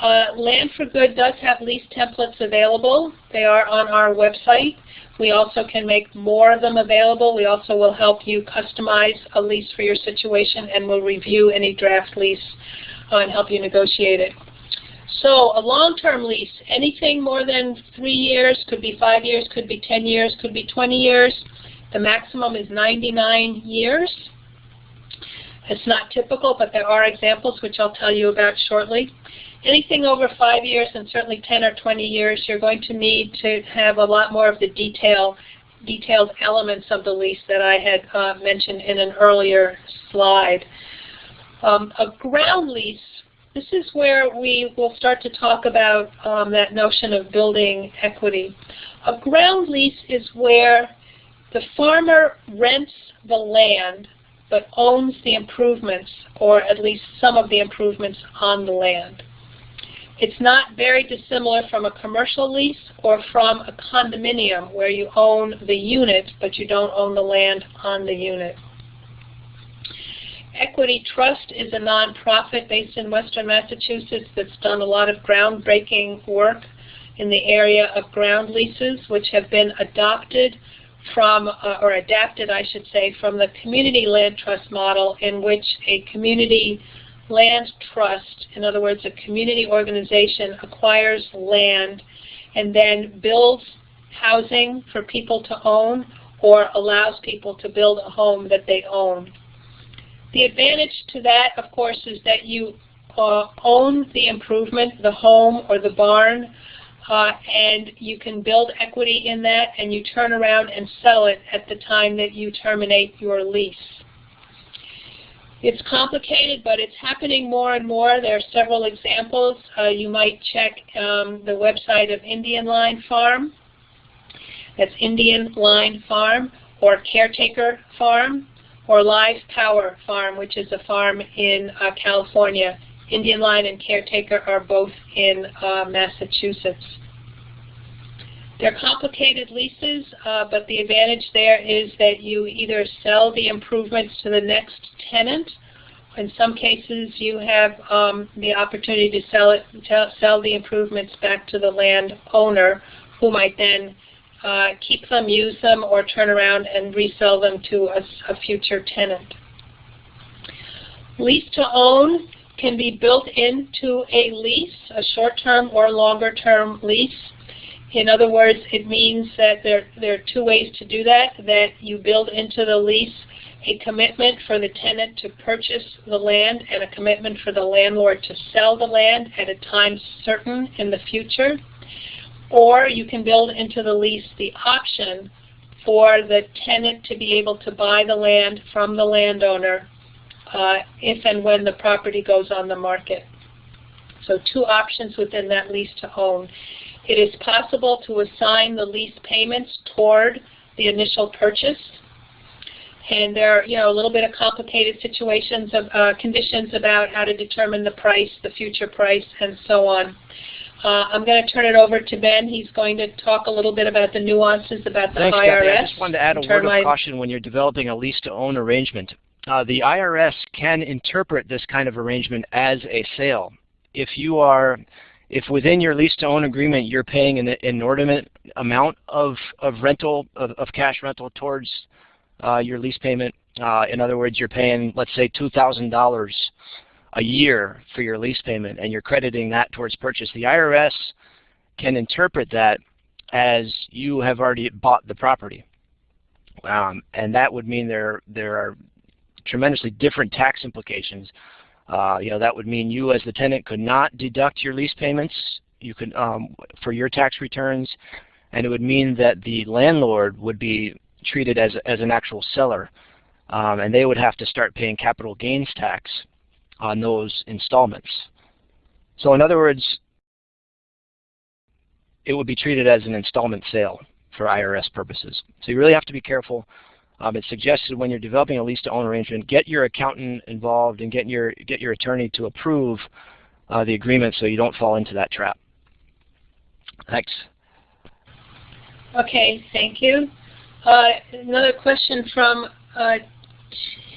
uh, Land for Good does have lease templates available. They are on our website. We also can make more of them available. We also will help you customize a lease for your situation and we'll review any draft lease uh, and help you negotiate it. So a long-term lease, anything more than three years, could be five years, could be 10 years, could be 20 years. The maximum is 99 years. It's not typical, but there are examples which I'll tell you about shortly. anything over five years and certainly 10 or 20 years, you're going to need to have a lot more of the detail, detailed elements of the lease that I had uh, mentioned in an earlier slide. Um, a ground lease, this is where we will start to talk about um, that notion of building equity. A ground lease is where the farmer rents the land but owns the improvements, or at least some of the improvements on the land. It's not very dissimilar from a commercial lease or from a condominium where you own the unit but you don't own the land on the unit. Equity Trust is a nonprofit based in western Massachusetts that's done a lot of groundbreaking work in the area of ground leases, which have been adopted from, uh, or adapted, I should say, from the community land trust model in which a community land trust, in other words, a community organization acquires land and then builds housing for people to own or allows people to build a home that they own. The advantage to that, of course, is that you uh, own the improvement, the home or the barn, uh, and you can build equity in that and you turn around and sell it at the time that you terminate your lease. It's complicated, but it's happening more and more. There are several examples. Uh, you might check um, the website of Indian Line Farm. That's Indian Line Farm or Caretaker Farm or Live Power Farm, which is a farm in uh, California. Indian Line and Caretaker are both in uh, Massachusetts. They're complicated leases, uh, but the advantage there is that you either sell the improvements to the next tenant. In some cases, you have um, the opportunity to sell it, sell the improvements back to the landowner, who might then uh, keep them, use them, or turn around and resell them to a, a future tenant. Lease to own can be built into a lease, a short-term or longer-term lease. In other words, it means that there, there are two ways to do that, that you build into the lease a commitment for the tenant to purchase the land and a commitment for the landlord to sell the land at a time certain in the future. Or you can build into the lease the option for the tenant to be able to buy the land from the landowner uh, if and when the property goes on the market. So two options within that lease to own. It is possible to assign the lease payments toward the initial purchase. And there are, you know, a little bit of complicated situations of uh, conditions about how to determine the price, the future price, and so on. Uh, I'm going to turn it over to Ben. He's going to talk a little bit about the nuances about the Thanks, IRS. Kathy. I just wanted to add a word of caution when you're developing a lease-to-own arrangement. Uh, the IRS can interpret this kind of arrangement as a sale. If you are if within your lease-to-own agreement you're paying an inordinate amount of, of rental, of, of cash rental towards uh, your lease payment, uh, in other words, you're paying, let's say, $2,000 a year for your lease payment and you're crediting that towards purchase, the IRS can interpret that as you have already bought the property. Um, and that would mean there, there are tremendously different tax implications uh, you know, that would mean you as the tenant could not deduct your lease payments you could um, for your tax returns, and it would mean that the landlord would be treated as, as an actual seller, um, and they would have to start paying capital gains tax on those installments. So in other words, it would be treated as an installment sale for IRS purposes. So you really have to be careful um, it's suggested when you're developing a lease-to-own arrangement, get your accountant involved and get your get your attorney to approve uh, the agreement so you don't fall into that trap. Thanks. Okay, thank you. Uh, another question from uh,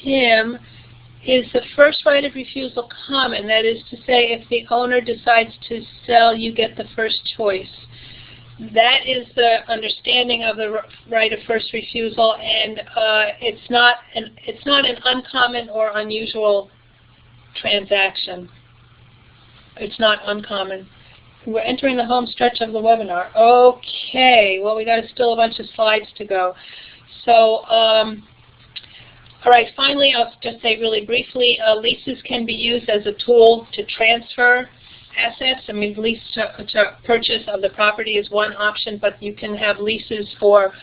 Tim. Is the first right of refusal common? That is to say, if the owner decides to sell, you get the first choice that is the understanding of the right of first refusal, and uh, it's not an it's not an uncommon or unusual transaction. It's not uncommon. We're entering the home stretch of the webinar. Okay, well we got still a bunch of slides to go. So, um, all right, finally I'll just say really briefly, uh, leases can be used as a tool to transfer assets. I mean, lease to, to purchase of the property is one option, but you can have leases for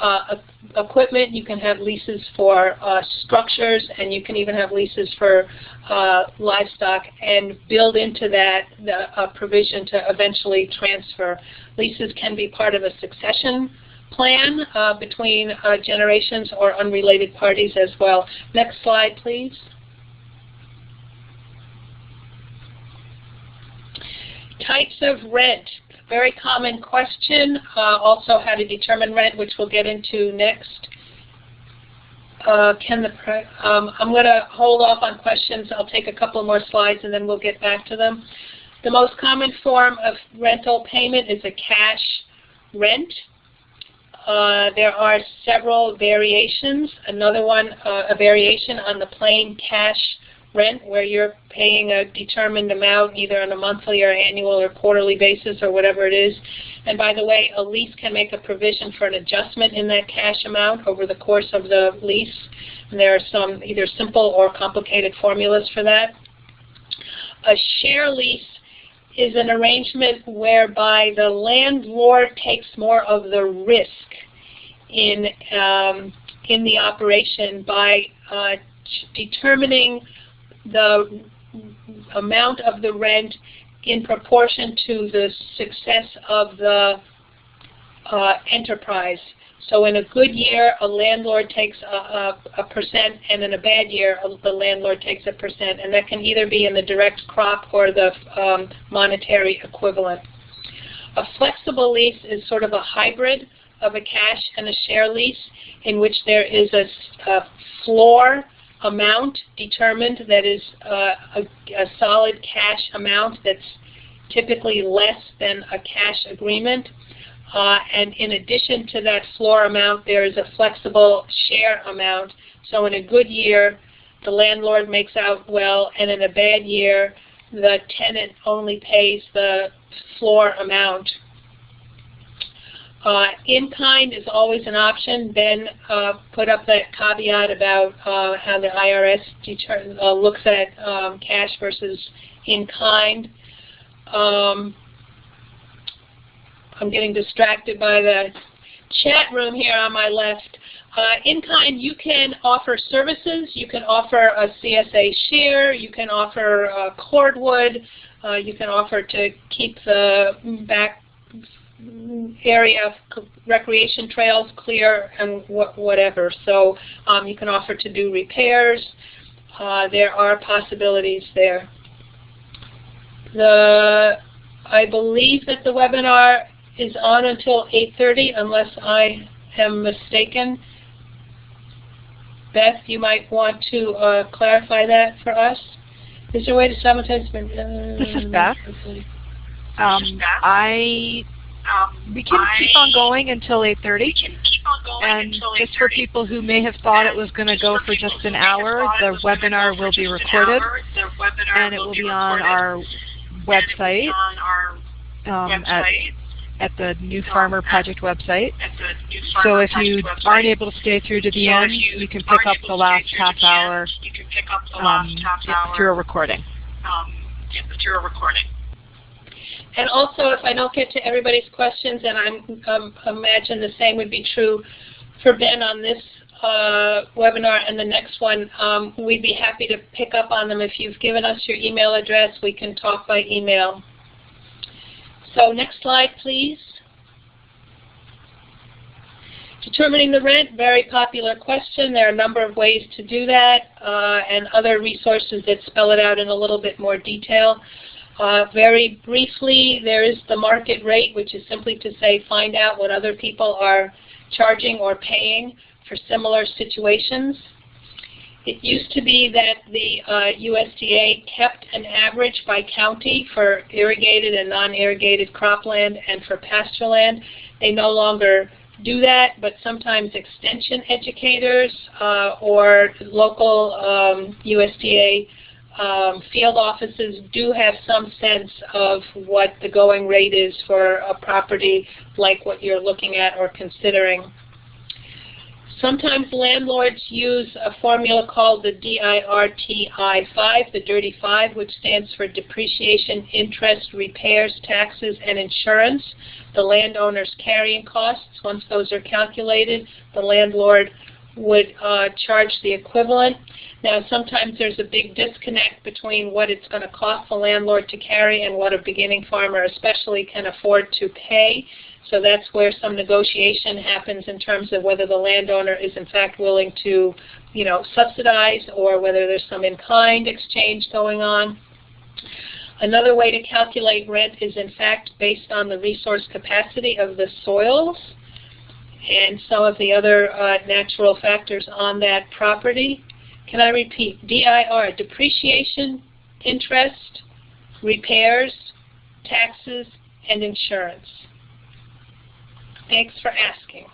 uh, equipment, you can have leases for uh, structures, and you can even have leases for uh, livestock and build into that the provision to eventually transfer. Leases can be part of a succession plan uh, between uh, generations or unrelated parties as well. Next slide, please. Types of rent very common question. Uh, also how to determine rent, which we'll get into next. Uh, can the um, I'm going to hold off on questions. I'll take a couple more slides and then we'll get back to them. The most common form of rental payment is a cash rent. Uh, there are several variations. Another one, uh, a variation on the plain cash rent where you're paying a determined amount either on a monthly or annual or quarterly basis or whatever it is. And by the way, a lease can make a provision for an adjustment in that cash amount over the course of the lease. And there are some either simple or complicated formulas for that. A share lease is an arrangement whereby the landlord takes more of the risk in um, in the operation by uh, determining the amount of the rent in proportion to the success of the uh, enterprise. So in a good year, a landlord takes a, a, a, percent, and in a bad year, the landlord takes a percent. And that can either be in the direct crop or the um, monetary equivalent. A flexible lease is sort of a hybrid of a cash and a share lease in which there is a, a floor amount determined that is uh, a, a, solid cash amount that's typically less than a cash agreement. Uh, and in addition to that floor amount, there is a flexible share amount. So in a good year, the landlord makes out well, and in a bad year, the tenant only pays the floor amount. Uh, in-kind is always an option. Ben uh, put up that caveat about uh, how the IRS uh, looks at um, cash versus in-kind. Um, I'm getting distracted by the chat room here on my left. Uh, in-kind, you can offer services. You can offer a CSA share. You can offer cordwood. Uh, you can offer to keep the back area of recreation trails clear and wh whatever. So um, you can offer to do repairs. Uh, there are possibilities there. The I believe that the webinar is on until 8.30 unless I am mistaken. Beth, you might want to uh, clarify that for us. Is there a way to simultaneously? Uh, this is Beth. Um, I we can keep on going until 8.30. And just for people who may have thought it was going to go for just an hour, the webinar will be recorded, and it will be on our website, um, at, at the New Farmer Project website. So if you aren't able to stay through to the end, you can pick up the last half hour um, through a recording. Um, through a recording. And also, if I don't get to everybody's questions, and I um, imagine the same would be true for Ben on this uh, webinar and the next one, um, we'd be happy to pick up on them. If you've given us your email address, we can talk by email. So next slide, please. Determining the rent, very popular question. There are a number of ways to do that uh, and other resources that spell it out in a little bit more detail. Uh, very briefly, there is the market rate, which is simply to say find out what other people are charging or paying for similar situations. It used to be that the uh, USDA kept an average by county for irrigated and non-irrigated cropland and for pasture land. They no longer do that, but sometimes extension educators uh, or local um, USDA um, field offices do have some sense of what the going rate is for a property like what you're looking at or considering. Sometimes landlords use a formula called the DIRTI-5, the Dirty Five, which stands for depreciation, interest, repairs, taxes, and insurance. The landowner's carrying costs, once those are calculated, the landlord would uh, charge the equivalent. Now, sometimes there's a big disconnect between what it's going to cost the landlord to carry and what a beginning farmer especially can afford to pay. So that's where some negotiation happens in terms of whether the landowner is in fact willing to, you know, subsidize or whether there's some in-kind exchange going on. Another way to calculate rent is in fact based on the resource capacity of the soils and some of the other uh, natural factors on that property. Can I repeat? DIR, depreciation, interest, repairs, taxes, and insurance. Thanks for asking.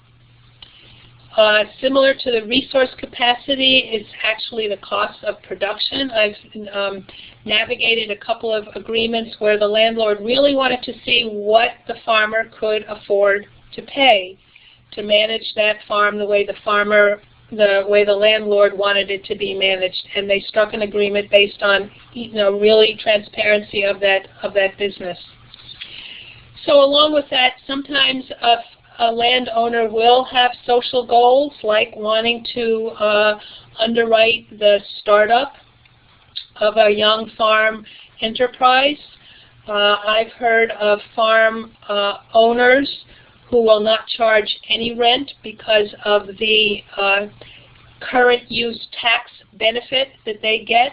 Uh, similar to the resource capacity is actually the cost of production. I've um, navigated a couple of agreements where the landlord really wanted to see what the farmer could afford to pay to manage that farm the way the farmer, the way the landlord wanted it to be managed, and they struck an agreement based on, you know, really transparency of that of that business. So along with that, sometimes a a landowner will have social goals like wanting to uh, underwrite the startup of a young farm enterprise. Uh, I've heard of farm uh, owners who will not charge any rent because of the uh, current use tax benefit that they get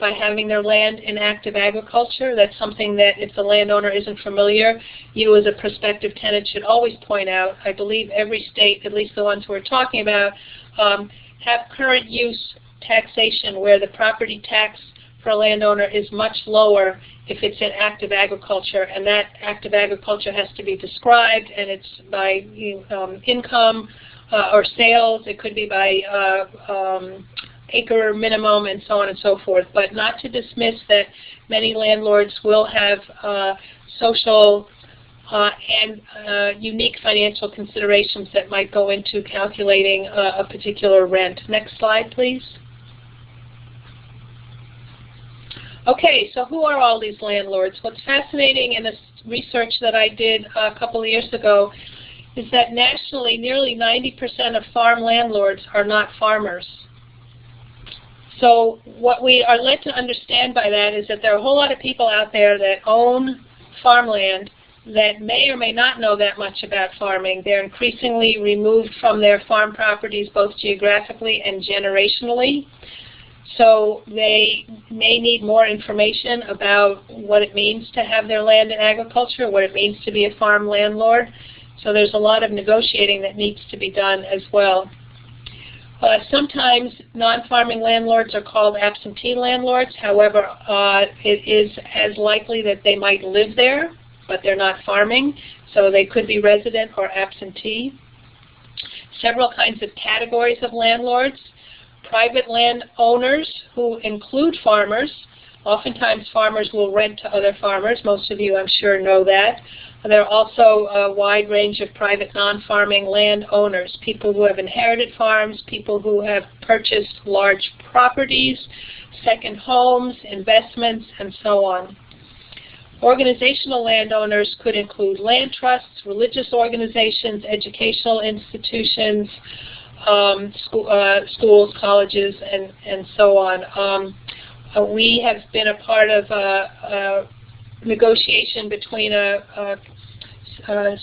by having their land in active agriculture. That's something that if the landowner isn't familiar, you as a prospective tenant should always point out. I believe every state, at least the ones we're talking about, um, have current use taxation where the property tax for a landowner is much lower if it's in active agriculture, and that active agriculture has to be described, and it's by um, income uh, or sales. It could be by uh, um, acre minimum and so on and so forth, but not to dismiss that many landlords will have uh, social uh, and uh, unique financial considerations that might go into calculating uh, a particular rent. Next slide, please. Okay, so who are all these landlords? What's fascinating in this research that I did uh, a couple of years ago is that nationally nearly 90% of farm landlords are not farmers. So what we are led to understand by that is that there are a whole lot of people out there that own farmland that may or may not know that much about farming. They're increasingly removed from their farm properties both geographically and generationally. So they may need more information about what it means to have their land in agriculture, what it means to be a farm landlord. So there's a lot of negotiating that needs to be done as well. Uh, sometimes non-farming landlords are called absentee landlords. However, uh, it is as likely that they might live there, but they're not farming. So they could be resident or absentee. Several kinds of categories of landlords. Private land owners who include farmers. Oftentimes farmers will rent to other farmers. Most of you, I'm sure, know that. There are also a wide range of private non-farming landowners, people who have inherited farms, people who have purchased large properties, second homes, investments, and so on. Organizational landowners could include land trusts, religious organizations, educational institutions, um, school, uh, schools, colleges, and, and so on. Um, uh, we have been a part of a, a negotiation between a, a uh,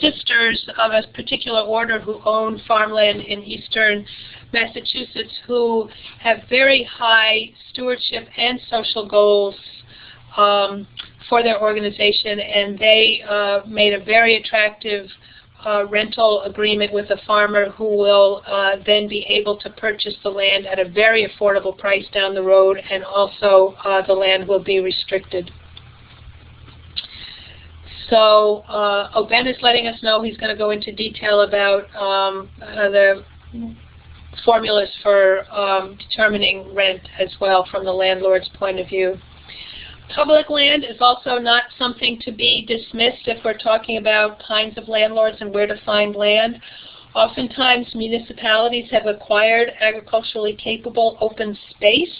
sisters of a particular order who own farmland in eastern Massachusetts who have very high stewardship and social goals um, for their organization, and they uh, made a very attractive uh, rental agreement with a farmer who will uh, then be able to purchase the land at a very affordable price down the road, and also uh, the land will be restricted. So uh, Oben is letting us know he's going to go into detail about um, the formulas for um, determining rent as well from the landlord's point of view. Public land is also not something to be dismissed if we're talking about kinds of landlords and where to find land. Oftentimes municipalities have acquired agriculturally capable open space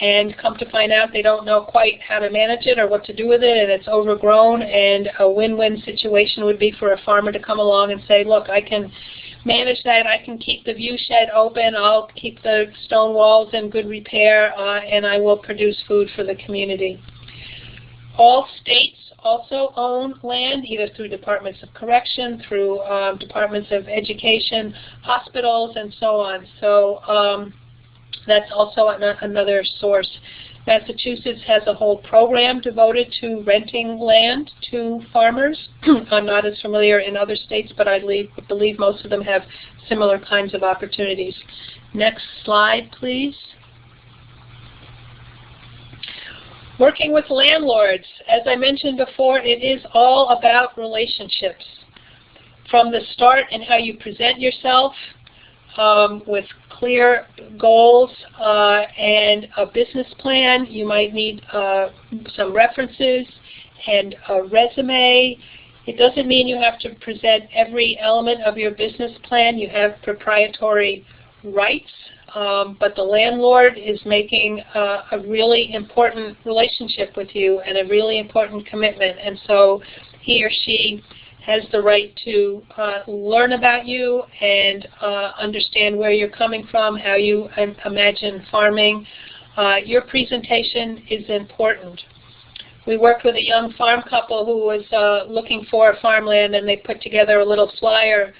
and come to find out they don't know quite how to manage it or what to do with it and it's overgrown and a win-win situation would be for a farmer to come along and say, look, I can manage that, I can keep the view shed open, I'll keep the stone walls in good repair, uh, and I will produce food for the community. All states also own land, either through departments of correction, through um, departments of education, hospitals, and so on. So um, that's also an another source. Massachusetts has a whole program devoted to renting land to farmers. I'm not as familiar in other states, but I believe, most of them have similar kinds of opportunities. Next slide, please. Working with landlords, as I mentioned before, it is all about relationships. From the start and how you present yourself um, with clear goals uh, and a business plan. You might need uh, some references and a resume. It doesn't mean you have to present every element of your business plan. You have proprietary rights, um, but the landlord is making uh, a really important relationship with you and a really important commitment. And so he or she has the right to uh, learn about you and uh, understand where you're coming from, how you imagine farming. Uh, your presentation is important. We worked with a young farm couple who was uh, looking for farmland and they put together a little flyer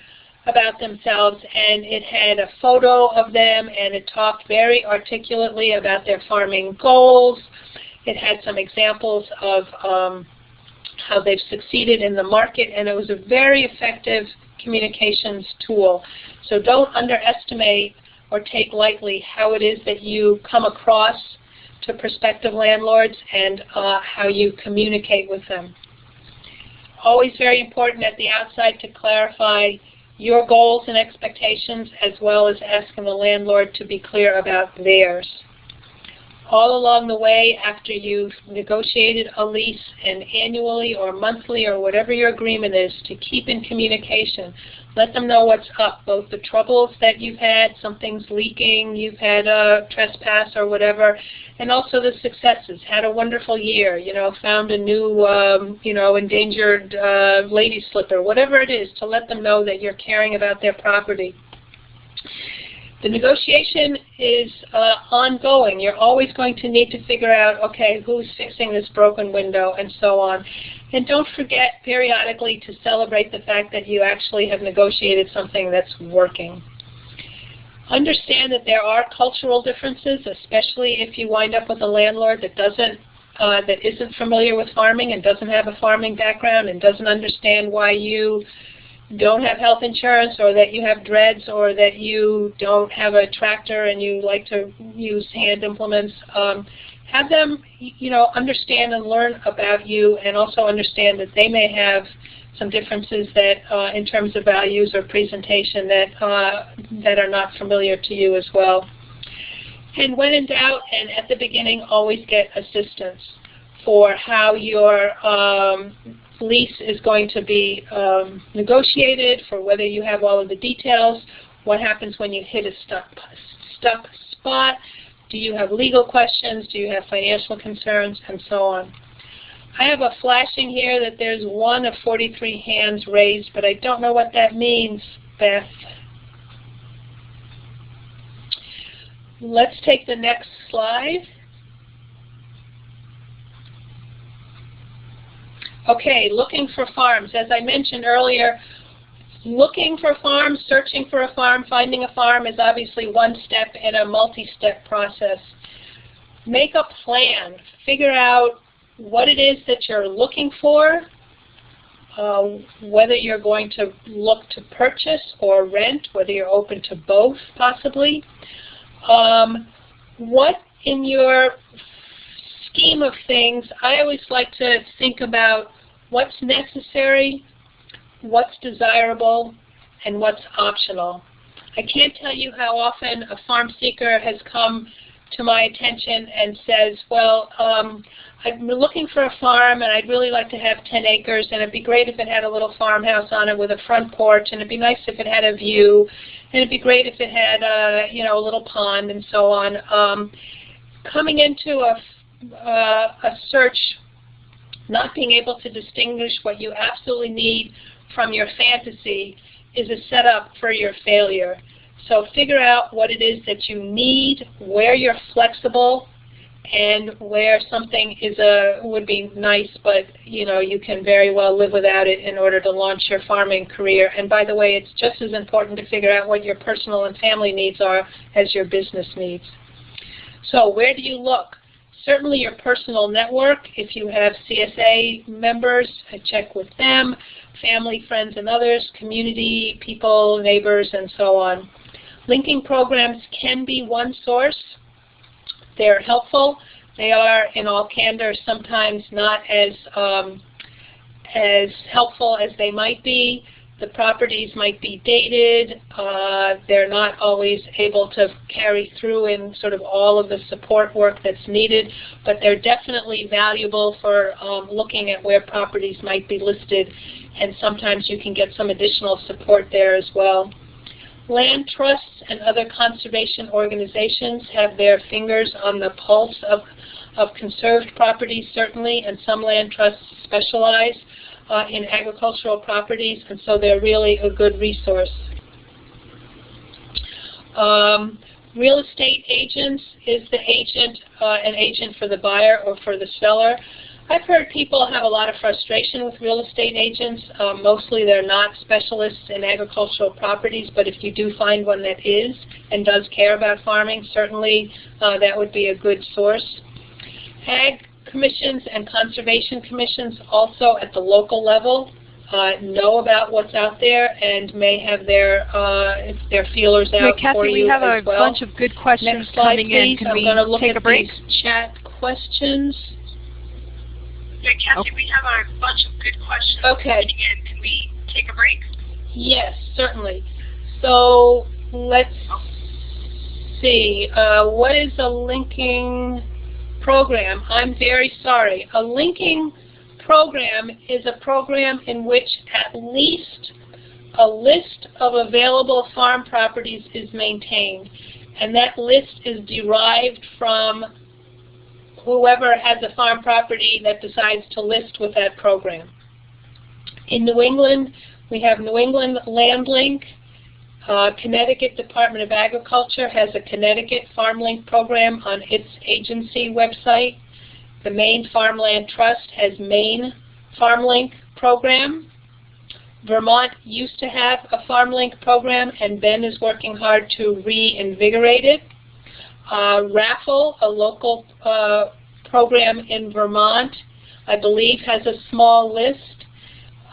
about themselves and it had a photo of them and it talked very articulately about their farming goals. It had some examples of um, how they've succeeded in the market, and it was a very effective communications tool. So don't underestimate or take lightly how it is that you come across to prospective landlords and uh, how you communicate with them. Always very important at the outside to clarify your goals and expectations as well as asking the landlord to be clear about theirs all along the way after you've negotiated a lease and annually or monthly or whatever your agreement is to keep in communication. Let them know what's up, both the troubles that you've had, something's leaking, you've had a trespass or whatever, and also the successes. Had a wonderful year, you know, found a new, um, you know, endangered uh, lady slipper, whatever it is, to let them know that you're caring about their property. The negotiation is uh, ongoing. You're always going to need to figure out, okay, who's fixing this broken window and so on. And don't forget periodically to celebrate the fact that you actually have negotiated something that's working. Understand that there are cultural differences, especially if you wind up with a landlord that doesn't uh, that isn't familiar with farming and doesn't have a farming background and doesn't understand why you don't have health insurance or that you have dreads or that you don't have a tractor and you like to use hand implements, um, have them you know, understand and learn about you and also understand that they may have some differences that uh, in terms of values or presentation that, uh, that are not familiar to you as well. And when in doubt and at the beginning, always get assistance for how your um, lease is going to be um, negotiated, for whether you have all of the details, what happens when you hit a stuck, stuck spot, do you have legal questions, do you have financial concerns, and so on. I have a flashing here that there's one of 43 hands raised, but I don't know what that means, Beth. Let's take the next slide. Okay, looking for farms. As I mentioned earlier, looking for farms, searching for a farm, finding a farm is obviously one step in a multi-step process. Make a plan. Figure out what it is that you're looking for, uh, whether you're going to look to purchase or rent, whether you're open to both possibly. Um, what in your scheme of things, I always like to think about what's necessary, what's desirable, and what's optional. I can't tell you how often a farm seeker has come to my attention and says, well, um, I'm looking for a farm and I'd really like to have 10 acres and it'd be great if it had a little farmhouse on it with a front porch and it'd be nice if it had a view and it'd be great if it had a, you know, a little pond and so on. Um, coming into a, uh, a search, not being able to distinguish what you absolutely need from your fantasy is a setup for your failure. So figure out what it is that you need, where you're flexible, and where something is a would be nice, but you know you can very well live without it in order to launch your farming career. And by the way, it's just as important to figure out what your personal and family needs are as your business needs. So where do you look? Certainly your personal network. If you have CSA members, check with them, family, friends, and others, community, people, neighbors, and so on. Linking programs can be one source. They're helpful. They are, in all candor, sometimes not as um, as helpful as they might be. The properties might be dated. Uh, they're not always able to carry through in sort of all of the support work that's needed, but they're definitely valuable for um, looking at where properties might be listed, and sometimes you can get some additional support there as well. Land trusts and other conservation organizations have their fingers on the pulse of, of conserved properties, certainly, and some land trusts specialize uh, in agricultural properties, and so they're really a good resource. Um, real estate agents is the agent, uh, an agent for the buyer or for the seller. I've heard people have a lot of frustration with real estate agents. Um, mostly they're not specialists in agricultural properties, but if you do find one that is and does care about farming, certainly uh, that would be a good source. Ag commissions and conservation commissions also at the local level uh, know about what's out there and may have their uh, their feelers out Kathy, for you we have a well. bunch of good questions Next slide, coming please. in. Can I'm we going to look take at a break? these chat questions. Yeah, Kathy, we have a bunch of good questions. Okay. Again, can we take a break? Yes, certainly. So let's see. Uh, what is the linking program? I'm very sorry. A linking program is a program in which at least a list of available farm properties is maintained. And that list is derived from whoever has a farm property that decides to list with that program. In New England, we have New England Land Link. Uh, Connecticut Department of Agriculture has a Connecticut Farm Link program on its agency website. The Maine Farmland Trust has Maine Farm Link program. Vermont used to have a Farm Link program, and Ben is working hard to reinvigorate it. Uh, RAFFL, a local uh, program in Vermont, I believe has a small list.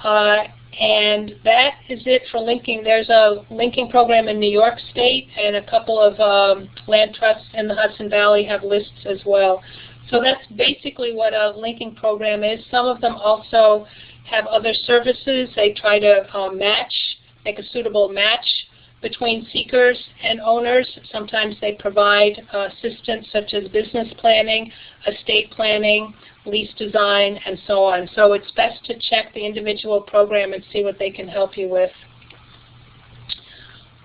Uh, and that is it for linking. There's a linking program in New York State, and a couple of um, land trusts in the Hudson Valley have lists as well. So that's basically what a linking program is. Some of them also have other services. They try to uh, match, make a suitable match between seekers and owners. Sometimes they provide assistance such as business planning, estate planning, lease design, and so on. So it's best to check the individual program and see what they can help you with.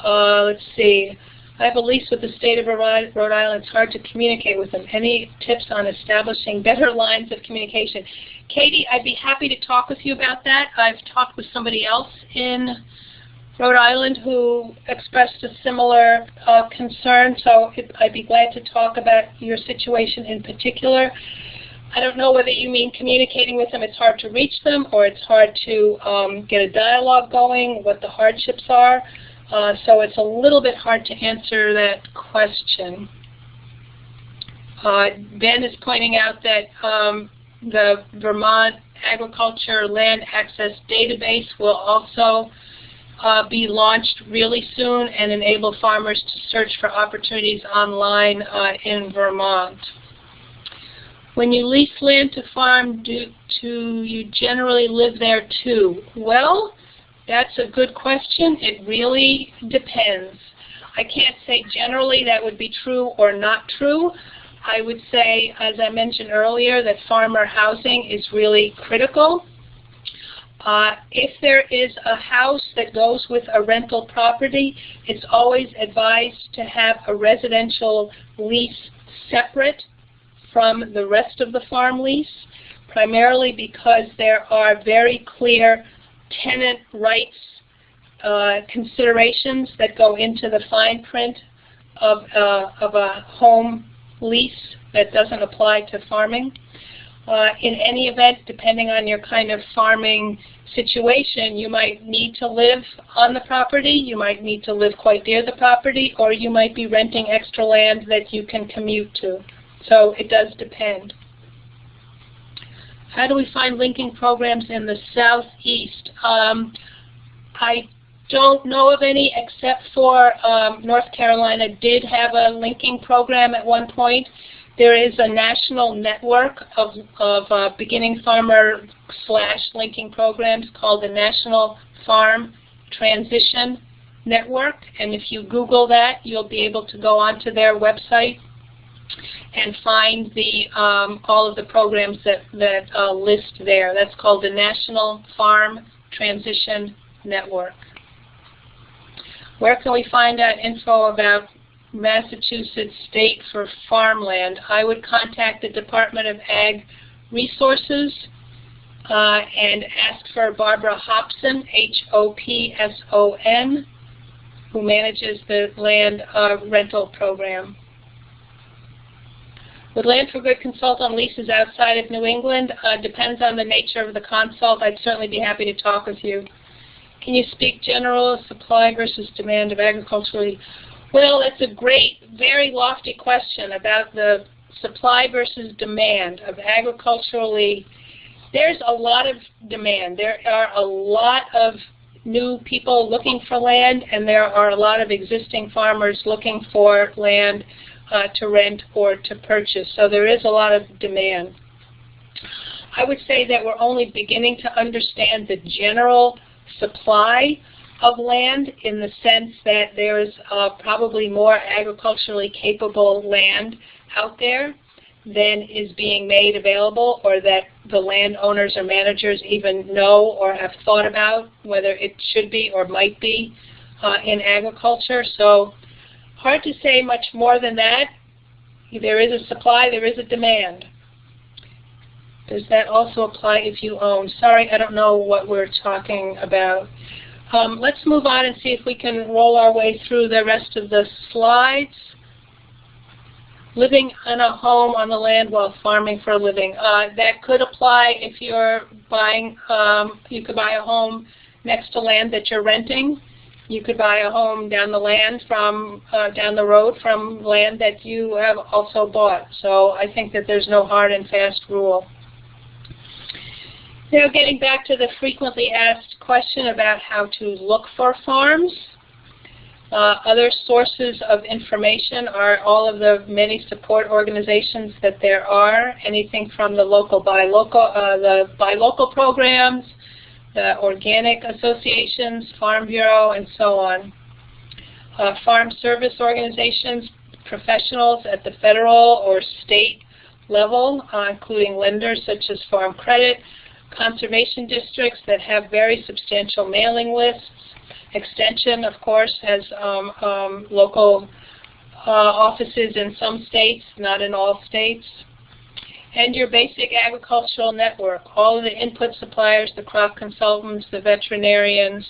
Uh, let's see. I have a lease with the state of Rhode Island. It's hard to communicate with them. Any tips on establishing better lines of communication? Katie, I'd be happy to talk with you about that. I've talked with somebody else in Rhode Island who expressed a similar uh, concern, so it, I'd be glad to talk about your situation in particular. I don't know whether you mean communicating with them, it's hard to reach them, or it's hard to um, get a dialogue going, what the hardships are. Uh, so it's a little bit hard to answer that question. Uh, ben is pointing out that um, the Vermont Agriculture Land Access Database will also uh, be launched really soon and enable farmers to search for opportunities online uh, in Vermont. When you lease land to farm, do, do you generally live there too? Well, that's a good question. It really depends. I can't say generally that would be true or not true. I would say, as I mentioned earlier, that farmer housing is really critical. Uh, if there is a house that goes with a rental property, it's always advised to have a residential lease separate from the rest of the farm lease, primarily because there are very clear tenant rights uh, considerations that go into the fine print of, uh, of a home lease that doesn't apply to farming. Uh, in any event, depending on your kind of farming situation, you might need to live on the property, you might need to live quite near the property, or you might be renting extra land that you can commute to. So it does depend. How do we find linking programs in the southeast? Um, I don't know of any except for um, North Carolina did have a linking program at one point. There is a national network of, of uh, beginning farmer slash linking programs called the National Farm Transition Network. And if you Google that, you'll be able to go onto their website and find the um, all of the programs that, that uh, list there. That's called the National Farm Transition Network. Where can we find out info about Massachusetts State for Farmland? I would contact the Department of Ag Resources uh, and ask for Barbara Hopson, H-O-P-S-O-N, who manages the land uh, rental program. Would Land for Good consult on leases outside of New England? Uh, depends on the nature of the consult. I'd certainly be happy to talk with you. Can you speak general supply versus demand of agriculturally? Well, that's a great, very lofty question about the supply versus demand of agriculturally. There's a lot of demand. There are a lot of new people looking for land, and there are a lot of existing farmers looking for land uh, to rent or to purchase. So there is a lot of demand. I would say that we're only beginning to understand the general supply of land in the sense that there's uh, probably more agriculturally capable land out there than is being made available or that the landowners or managers even know or have thought about whether it should be or might be uh, in agriculture. So hard to say much more than that. There is a supply, there is a demand. Does that also apply if you own? Sorry, I don't know what we're talking about. Um, let's move on and see if we can roll our way through the rest of the slides. Living in a home on the land while farming for a living. Uh, that could apply if you're buying, um, you could buy a home next to land that you're renting. You could buy a home down the land from, uh, down the road from land that you have also bought. So I think that there's no hard and fast rule. Now getting back to the frequently asked question about how to look for farms. Uh, other sources of information are all of the many support organizations that there are, anything from the local buy local, uh, the buy local programs, the organic associations, Farm Bureau, and so on. Uh, farm service organizations, professionals at the federal or state level, uh, including lenders such as Farm Credit, conservation districts that have very substantial mailing lists. Extension, of course, has um, um, local uh, offices in some states, not in all states. And your basic agricultural network, all of the input suppliers, the crop consultants, the veterinarians,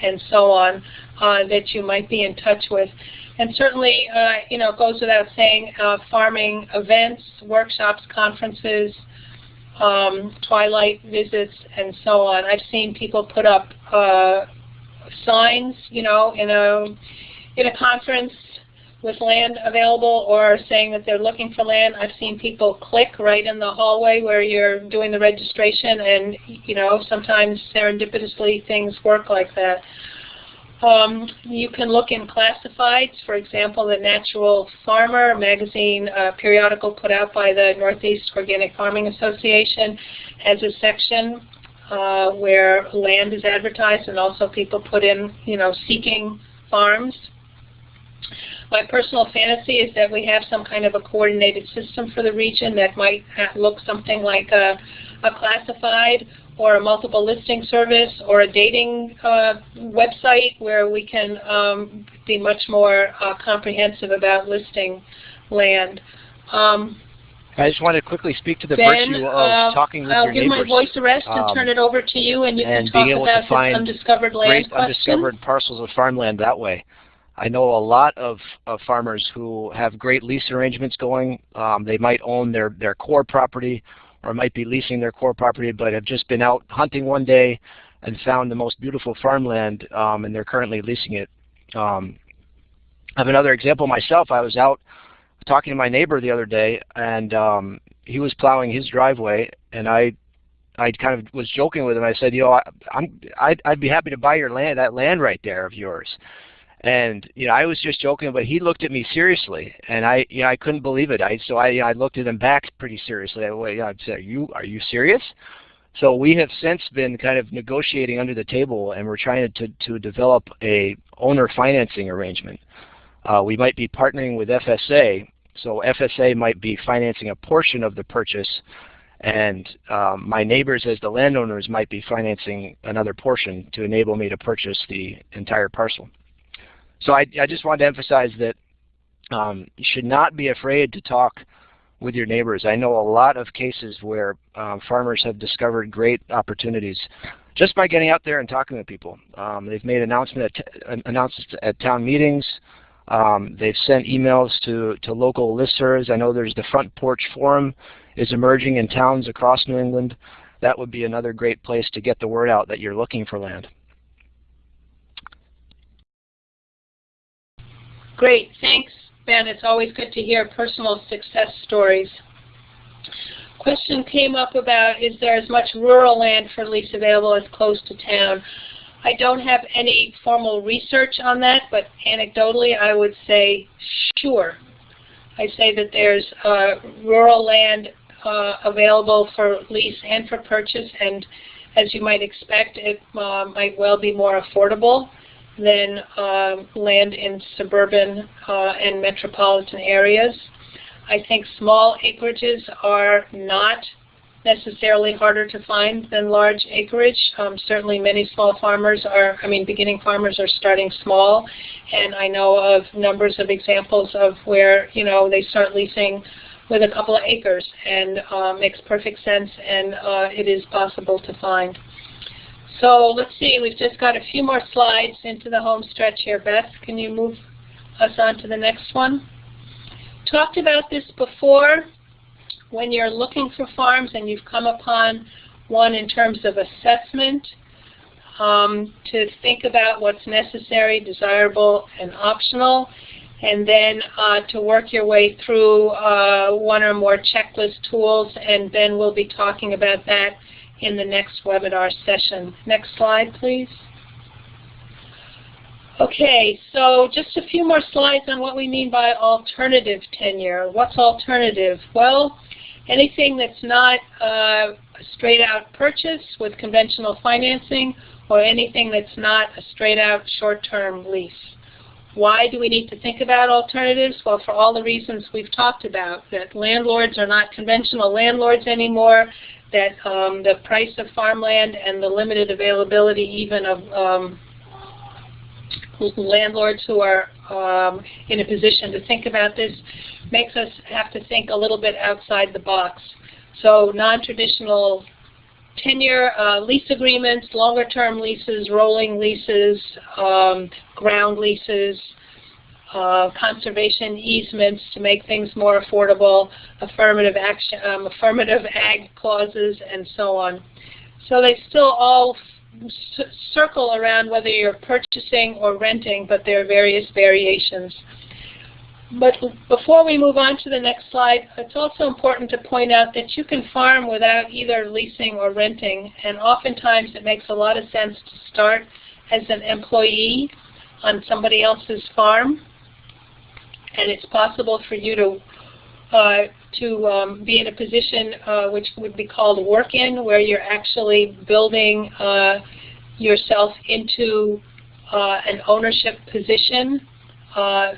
and so on, uh, that you might be in touch with. And certainly, uh, you know, it goes without saying, uh, farming events, workshops, conferences, um, twilight visits, and so on. I've seen people put up uh, signs, you know, in a in a conference with land available or saying that they're looking for land. I've seen people click right in the hallway where you're doing the registration and, you know, sometimes serendipitously things work like that. Um, you can look in classifieds, for example, the Natural Farmer magazine uh, periodical put out by the Northeast Organic Farming Association has a section uh, where land is advertised and also people put in, you know, seeking farms. My personal fantasy is that we have some kind of a coordinated system for the region that might look something like a, a classified or a multiple listing service or a dating uh, website where we can um, be much more uh, comprehensive about listing land. Um, I just wanted to quickly speak to the ben, virtue of uh, talking with I'll your give my voice a rest and um, turn it over to you, and you and can being talk about find undiscovered land great question. undiscovered parcels of farmland that way. I know a lot of, of farmers who have great lease arrangements going. Um, they might own their, their core property or might be leasing their core property, but have just been out hunting one day and found the most beautiful farmland, um, and they're currently leasing it. Um, I have another example myself. I was out talking to my neighbor the other day, and um, he was plowing his driveway, and I, I kind of was joking with him. I said, you know, I, I'm, I'd, I'd be happy to buy your land, that land right there of yours. And you know, I was just joking, but he looked at me seriously, and I, you know, I couldn't believe it. I so I, you know, I looked at him back pretty seriously. I, well, I said, "Are you, are you serious?" So we have since been kind of negotiating under the table, and we're trying to to develop a owner financing arrangement. Uh, we might be partnering with FSA, so FSA might be financing a portion of the purchase, and um, my neighbors as the landowners might be financing another portion to enable me to purchase the entire parcel. So I, I just wanted to emphasize that um, you should not be afraid to talk with your neighbors. I know a lot of cases where um, farmers have discovered great opportunities just by getting out there and talking to people. Um, they've made announcement at announcements at town meetings. Um, they've sent emails to, to local listservs. I know there's the Front Porch Forum is emerging in towns across New England. That would be another great place to get the word out that you're looking for land. Great, thanks, Ben. It's always good to hear personal success stories. Question came up about is there as much rural land for lease available as close to town? I don't have any formal research on that, but anecdotally I would say sure. I say that there's uh, rural land uh, available for lease and for purchase, and as you might expect, it uh, might well be more affordable than um, land in suburban uh, and metropolitan areas. I think small acreages are not necessarily harder to find than large acreage. Um, certainly many small farmers are, I mean beginning farmers are starting small and I know of numbers of examples of where, you know, they start leasing with a couple of acres and uh, makes perfect sense and uh, it is possible to find. So let's see, we've just got a few more slides into the home stretch here. Beth, can you move us on to the next one? Talked about this before. When you're looking for farms and you've come upon one in terms of assessment, um, to think about what's necessary, desirable, and optional, and then uh, to work your way through uh, one or more checklist tools, and Ben will be talking about that in the next webinar session. Next slide, please. Okay, so just a few more slides on what we mean by alternative tenure. What's alternative? Well, anything that's not uh, a straight-out purchase with conventional financing or anything that's not a straight-out short-term lease. Why do we need to think about alternatives? Well, for all the reasons we've talked about, that landlords are not conventional landlords anymore, that um, the price of farmland and the limited availability even of um, landlords who are um, in a position to think about this makes us have to think a little bit outside the box. So non-traditional tenure uh, lease agreements, longer-term leases, rolling leases, um, ground leases, uh, conservation easements to make things more affordable, affirmative action, um, affirmative ag clauses, and so on. So they still all circle around whether you're purchasing or renting, but there are various variations. But before we move on to the next slide, it's also important to point out that you can farm without either leasing or renting, and oftentimes it makes a lot of sense to start as an employee on somebody else's farm and it's possible for you to uh, to um, be in a position uh, which would be called work-in, where you're actually building uh, yourself into uh, an ownership position uh,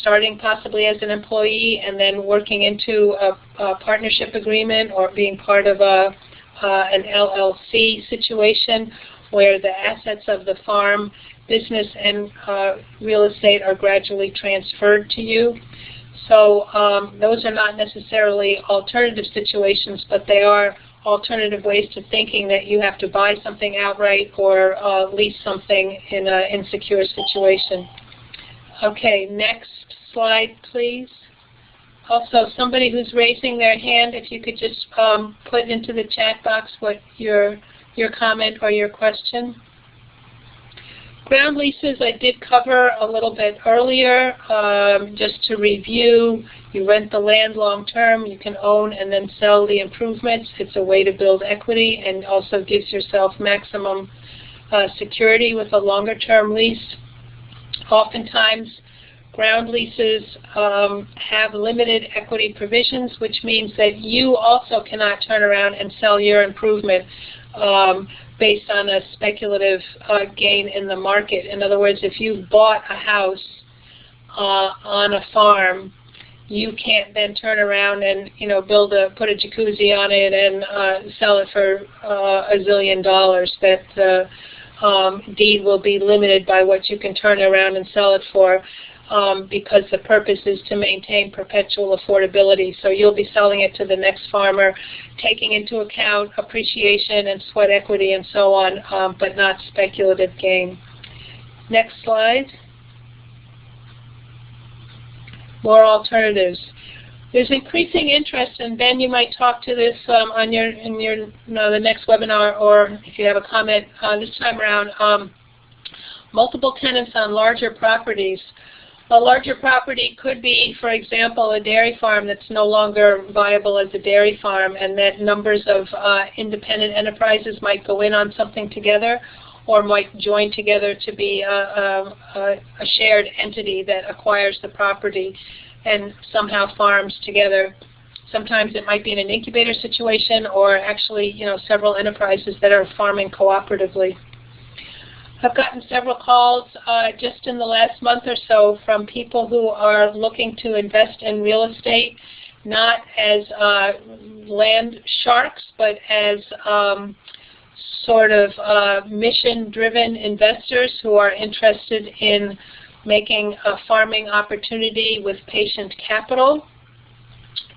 starting possibly as an employee and then working into a, a partnership agreement or being part of a uh, an LLC situation where the assets of the farm, business, and uh, real estate are gradually transferred to you. So um, those are not necessarily alternative situations, but they are alternative ways to thinking that you have to buy something outright or uh, lease something in an insecure situation. Okay, next slide, please. Also, somebody who's raising their hand, if you could just um, put into the chat box what your your comment or your question. Ground leases I did cover a little bit earlier. Um, just to review, you rent the land long term, you can own and then sell the improvements. It's a way to build equity and also gives yourself maximum uh, security with a longer term lease. Oftentimes, ground leases um, have limited equity provisions, which means that you also cannot turn around and sell your improvement um, based on a speculative uh, gain in the market. In other words, if you bought a house uh, on a farm, you can't then turn around and you know build a put a jacuzzi on it and uh, sell it for uh, a zillion dollars. That uh, um, deed will be limited by what you can turn around and sell it for um, because the purpose is to maintain perpetual affordability. So you'll be selling it to the next farmer, taking into account appreciation and sweat equity and so on, um, but not speculative gain. Next slide. More alternatives. There's increasing interest, and Ben, you might talk to this um, on your in your you know, the next webinar, or if you have a comment uh, this time around. Um, multiple tenants on larger properties. A larger property could be, for example, a dairy farm that's no longer viable as a dairy farm and that numbers of uh, independent enterprises might go in on something together or might join together to be a, a, a shared entity that acquires the property and somehow farms together. Sometimes it might be in an incubator situation or actually, you know, several enterprises that are farming cooperatively. I've gotten several calls uh, just in the last month or so from people who are looking to invest in real estate, not as uh, land sharks, but as um, sort of uh, mission-driven investors who are interested in making a farming opportunity with patient capital.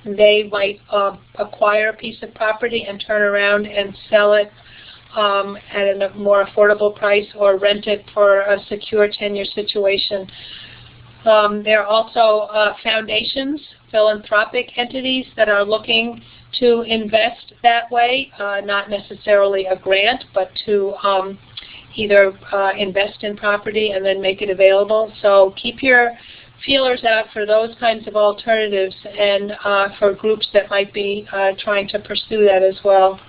They might uh, acquire a piece of property and turn around and sell it um, at a more affordable price or rent it for a secure tenure situation. Um, there are also uh, foundations, philanthropic entities that are looking to invest that way, uh, not necessarily a grant, but to um, either uh, invest in property and then make it available. So keep your feelers out for those kinds of alternatives and uh, for groups that might be uh, trying to pursue that as well.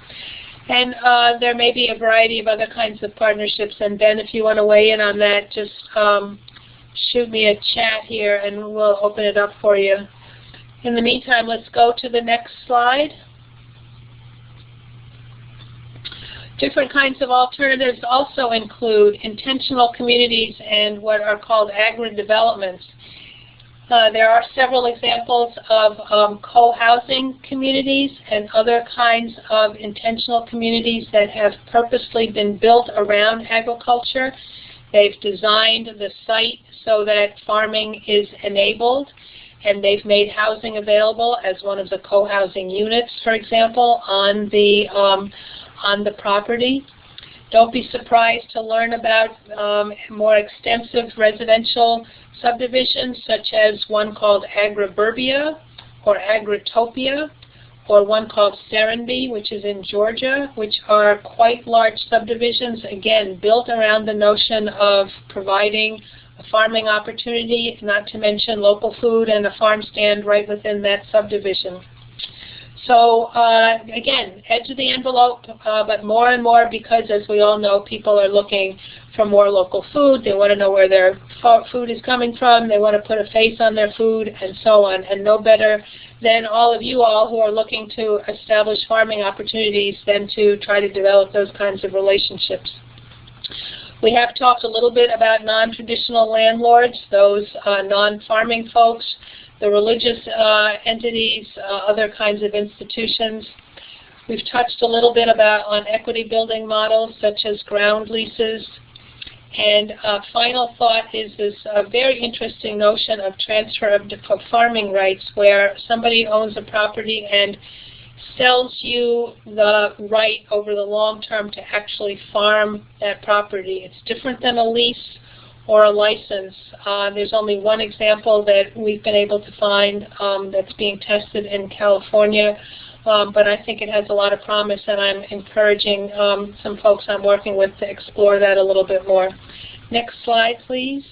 And uh, there may be a variety of other kinds of partnerships. And Ben, if you want to weigh in on that, just um, shoot me a chat here and we'll open it up for you. In the meantime, let's go to the next slide. Different kinds of alternatives also include intentional communities and what are called agri-developments. Uh, there are several examples of um, co-housing communities and other kinds of intentional communities that have purposely been built around agriculture. They've designed the site so that farming is enabled and they've made housing available as one of the co-housing units, for example, on the, um, on the property. Don't be surprised to learn about um, more extensive residential subdivisions, such as one called Agriburbia or Agritopia, or one called Serenbe, which is in Georgia, which are quite large subdivisions, again, built around the notion of providing a farming opportunity, not to mention local food and a farm stand right within that subdivision. So uh, again, edge of the envelope, uh, but more and more because, as we all know, people are looking for more local food. They want to know where their food is coming from. They want to put a face on their food and so on. And no better than all of you all who are looking to establish farming opportunities than to try to develop those kinds of relationships. We have talked a little bit about non-traditional landlords, those uh, non-farming folks, the religious uh, entities, uh, other kinds of institutions. We've touched a little bit about on equity building models such as ground leases. And uh, final thought is this uh, very interesting notion of transfer of, of farming rights where somebody owns a property and sells you the right over the long term to actually farm that property. It's different than a lease or a license. Uh, there's only one example that we've been able to find um, that's being tested in California, um, but I think it has a lot of promise and I'm encouraging um, some folks I'm working with to explore that a little bit more. Next slide, please.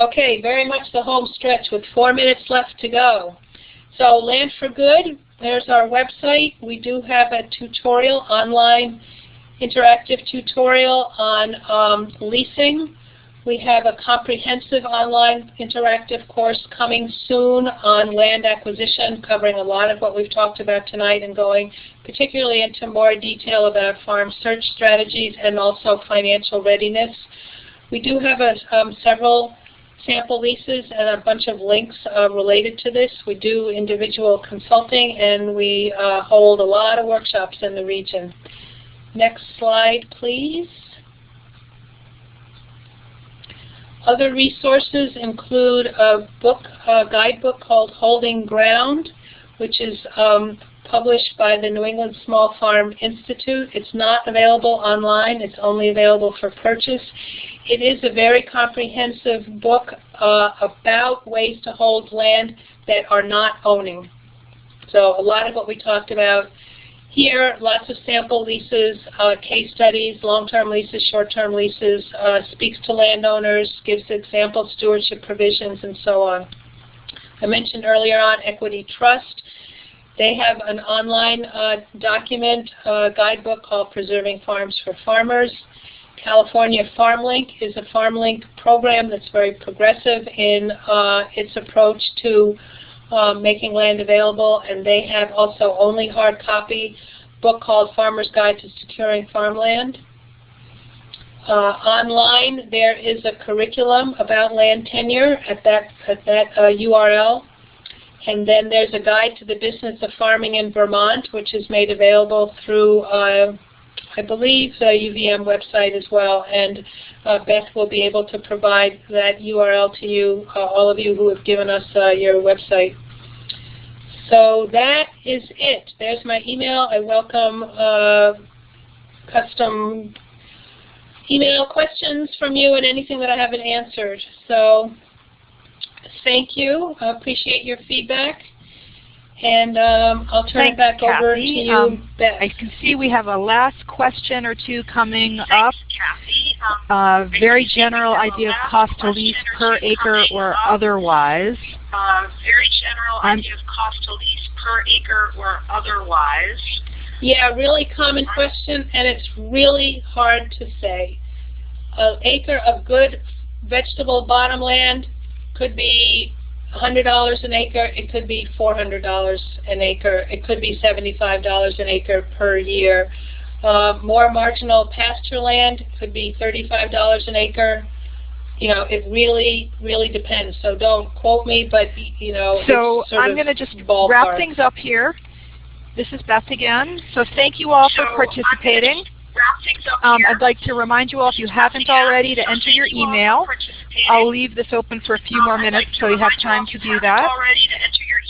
Okay, very much the home stretch with four minutes left to go. So Land for Good, there's our website. We do have a tutorial, online interactive tutorial on um, leasing. We have a comprehensive online interactive course coming soon on land acquisition, covering a lot of what we've talked about tonight and going particularly into more detail about farm search strategies and also financial readiness. We do have a, um, several sample leases and a bunch of links uh, related to this. We do individual consulting and we uh, hold a lot of workshops in the region. Next slide, please. Other resources include a book, a guidebook called Holding Ground, which is um, published by the New England Small Farm Institute. It's not available online. It's only available for purchase. It is a very comprehensive book uh, about ways to hold land that are not owning. So a lot of what we talked about here, lots of sample leases, uh, case studies, long-term leases, short-term leases, uh, speaks to landowners, gives example stewardship provisions, and so on. I mentioned earlier on Equity Trust. They have an online uh, document, uh, guidebook called Preserving Farms for Farmers. California FarmLink is a FarmLink program that's very progressive in uh, its approach to uh, making land available, and they have also only hard copy book called Farmer's Guide to Securing Farmland. Uh, online, there is a curriculum about land tenure at that, at that uh, URL. And then there's a guide to the business of farming in Vermont, which is made available through uh, I believe, the UVM website as well, and uh, Beth will be able to provide that URL to you, uh, all of you who have given us uh, your website. So that is it. There's my email. I welcome uh, custom email questions from you and anything that I haven't answered. So thank you. I appreciate your feedback. And um, I'll turn Thanks, it back Kathy. over to you, um, Beth. I can see we have a last question or two coming Thanks, up. Kathy. Uh, Um, very general idea of cost to lease per acre or otherwise. Uh, very general I'm- idea of cost to lease per acre or otherwise. Yeah, really common question, and it's really hard to say. An acre of good vegetable bottom land could be $100 an acre. It could be $400 an acre. It could be $75 an acre per year. Uh, more marginal pasture land could be $35 an acre. You know, it really, really depends. So don't quote me, but you know, So it's sort I'm going to just ballpark. wrap things up here. This is Beth again. So thank you all So for participating. Wrap things up Um. I'd like to remind you all, if you haven't already, to enter your email. I'll leave this open for a few more minutes so you have time to do that.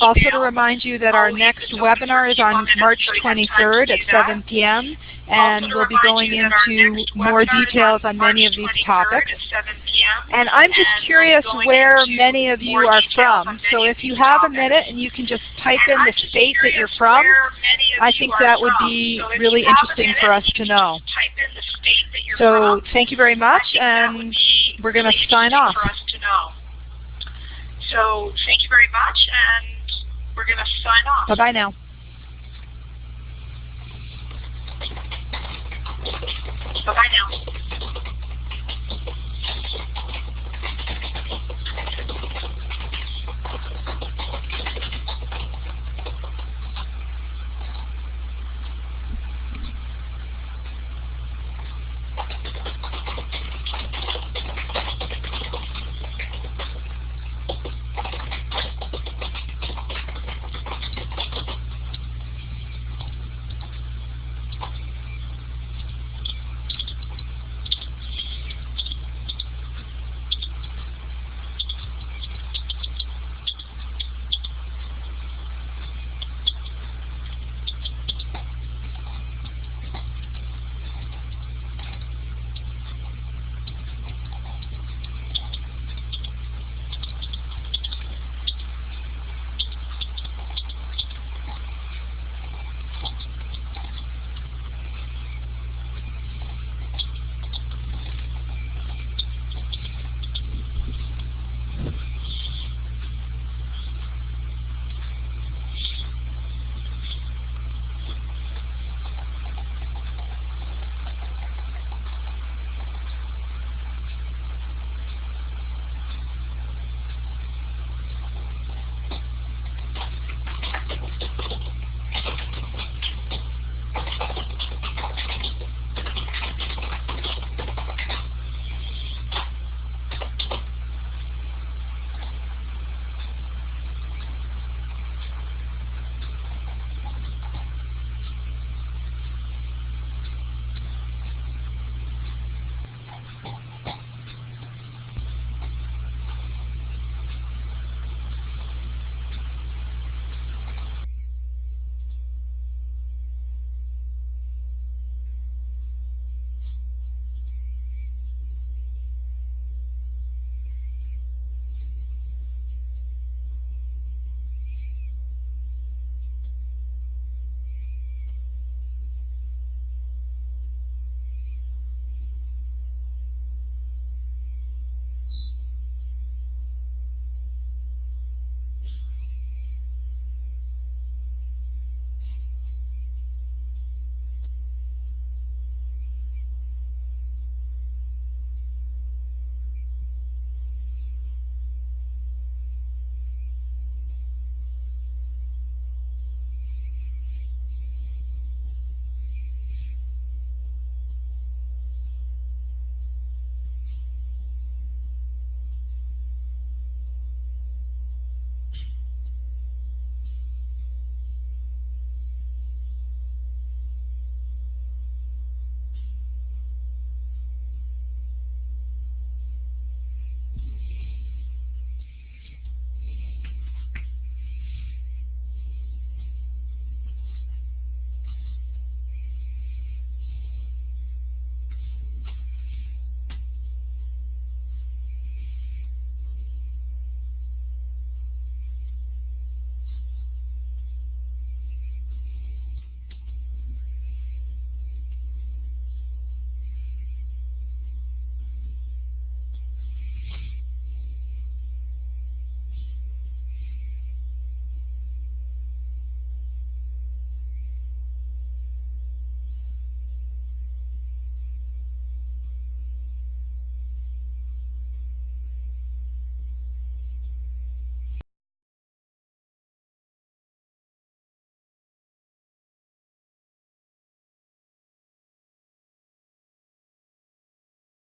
Also to remind you that our next webinar is on March 23rd at 7 p.m. and we'll be going into more details on many of these topics. And I'm just curious where many of you are from. So if you have a minute and you can just type in the state that you're from, I think that would be really interesting for us to know. So thank you very much and we're going to sign off. For us to know. So thank you very much, and we're going to sign off. Bye-bye now. Bye-bye now.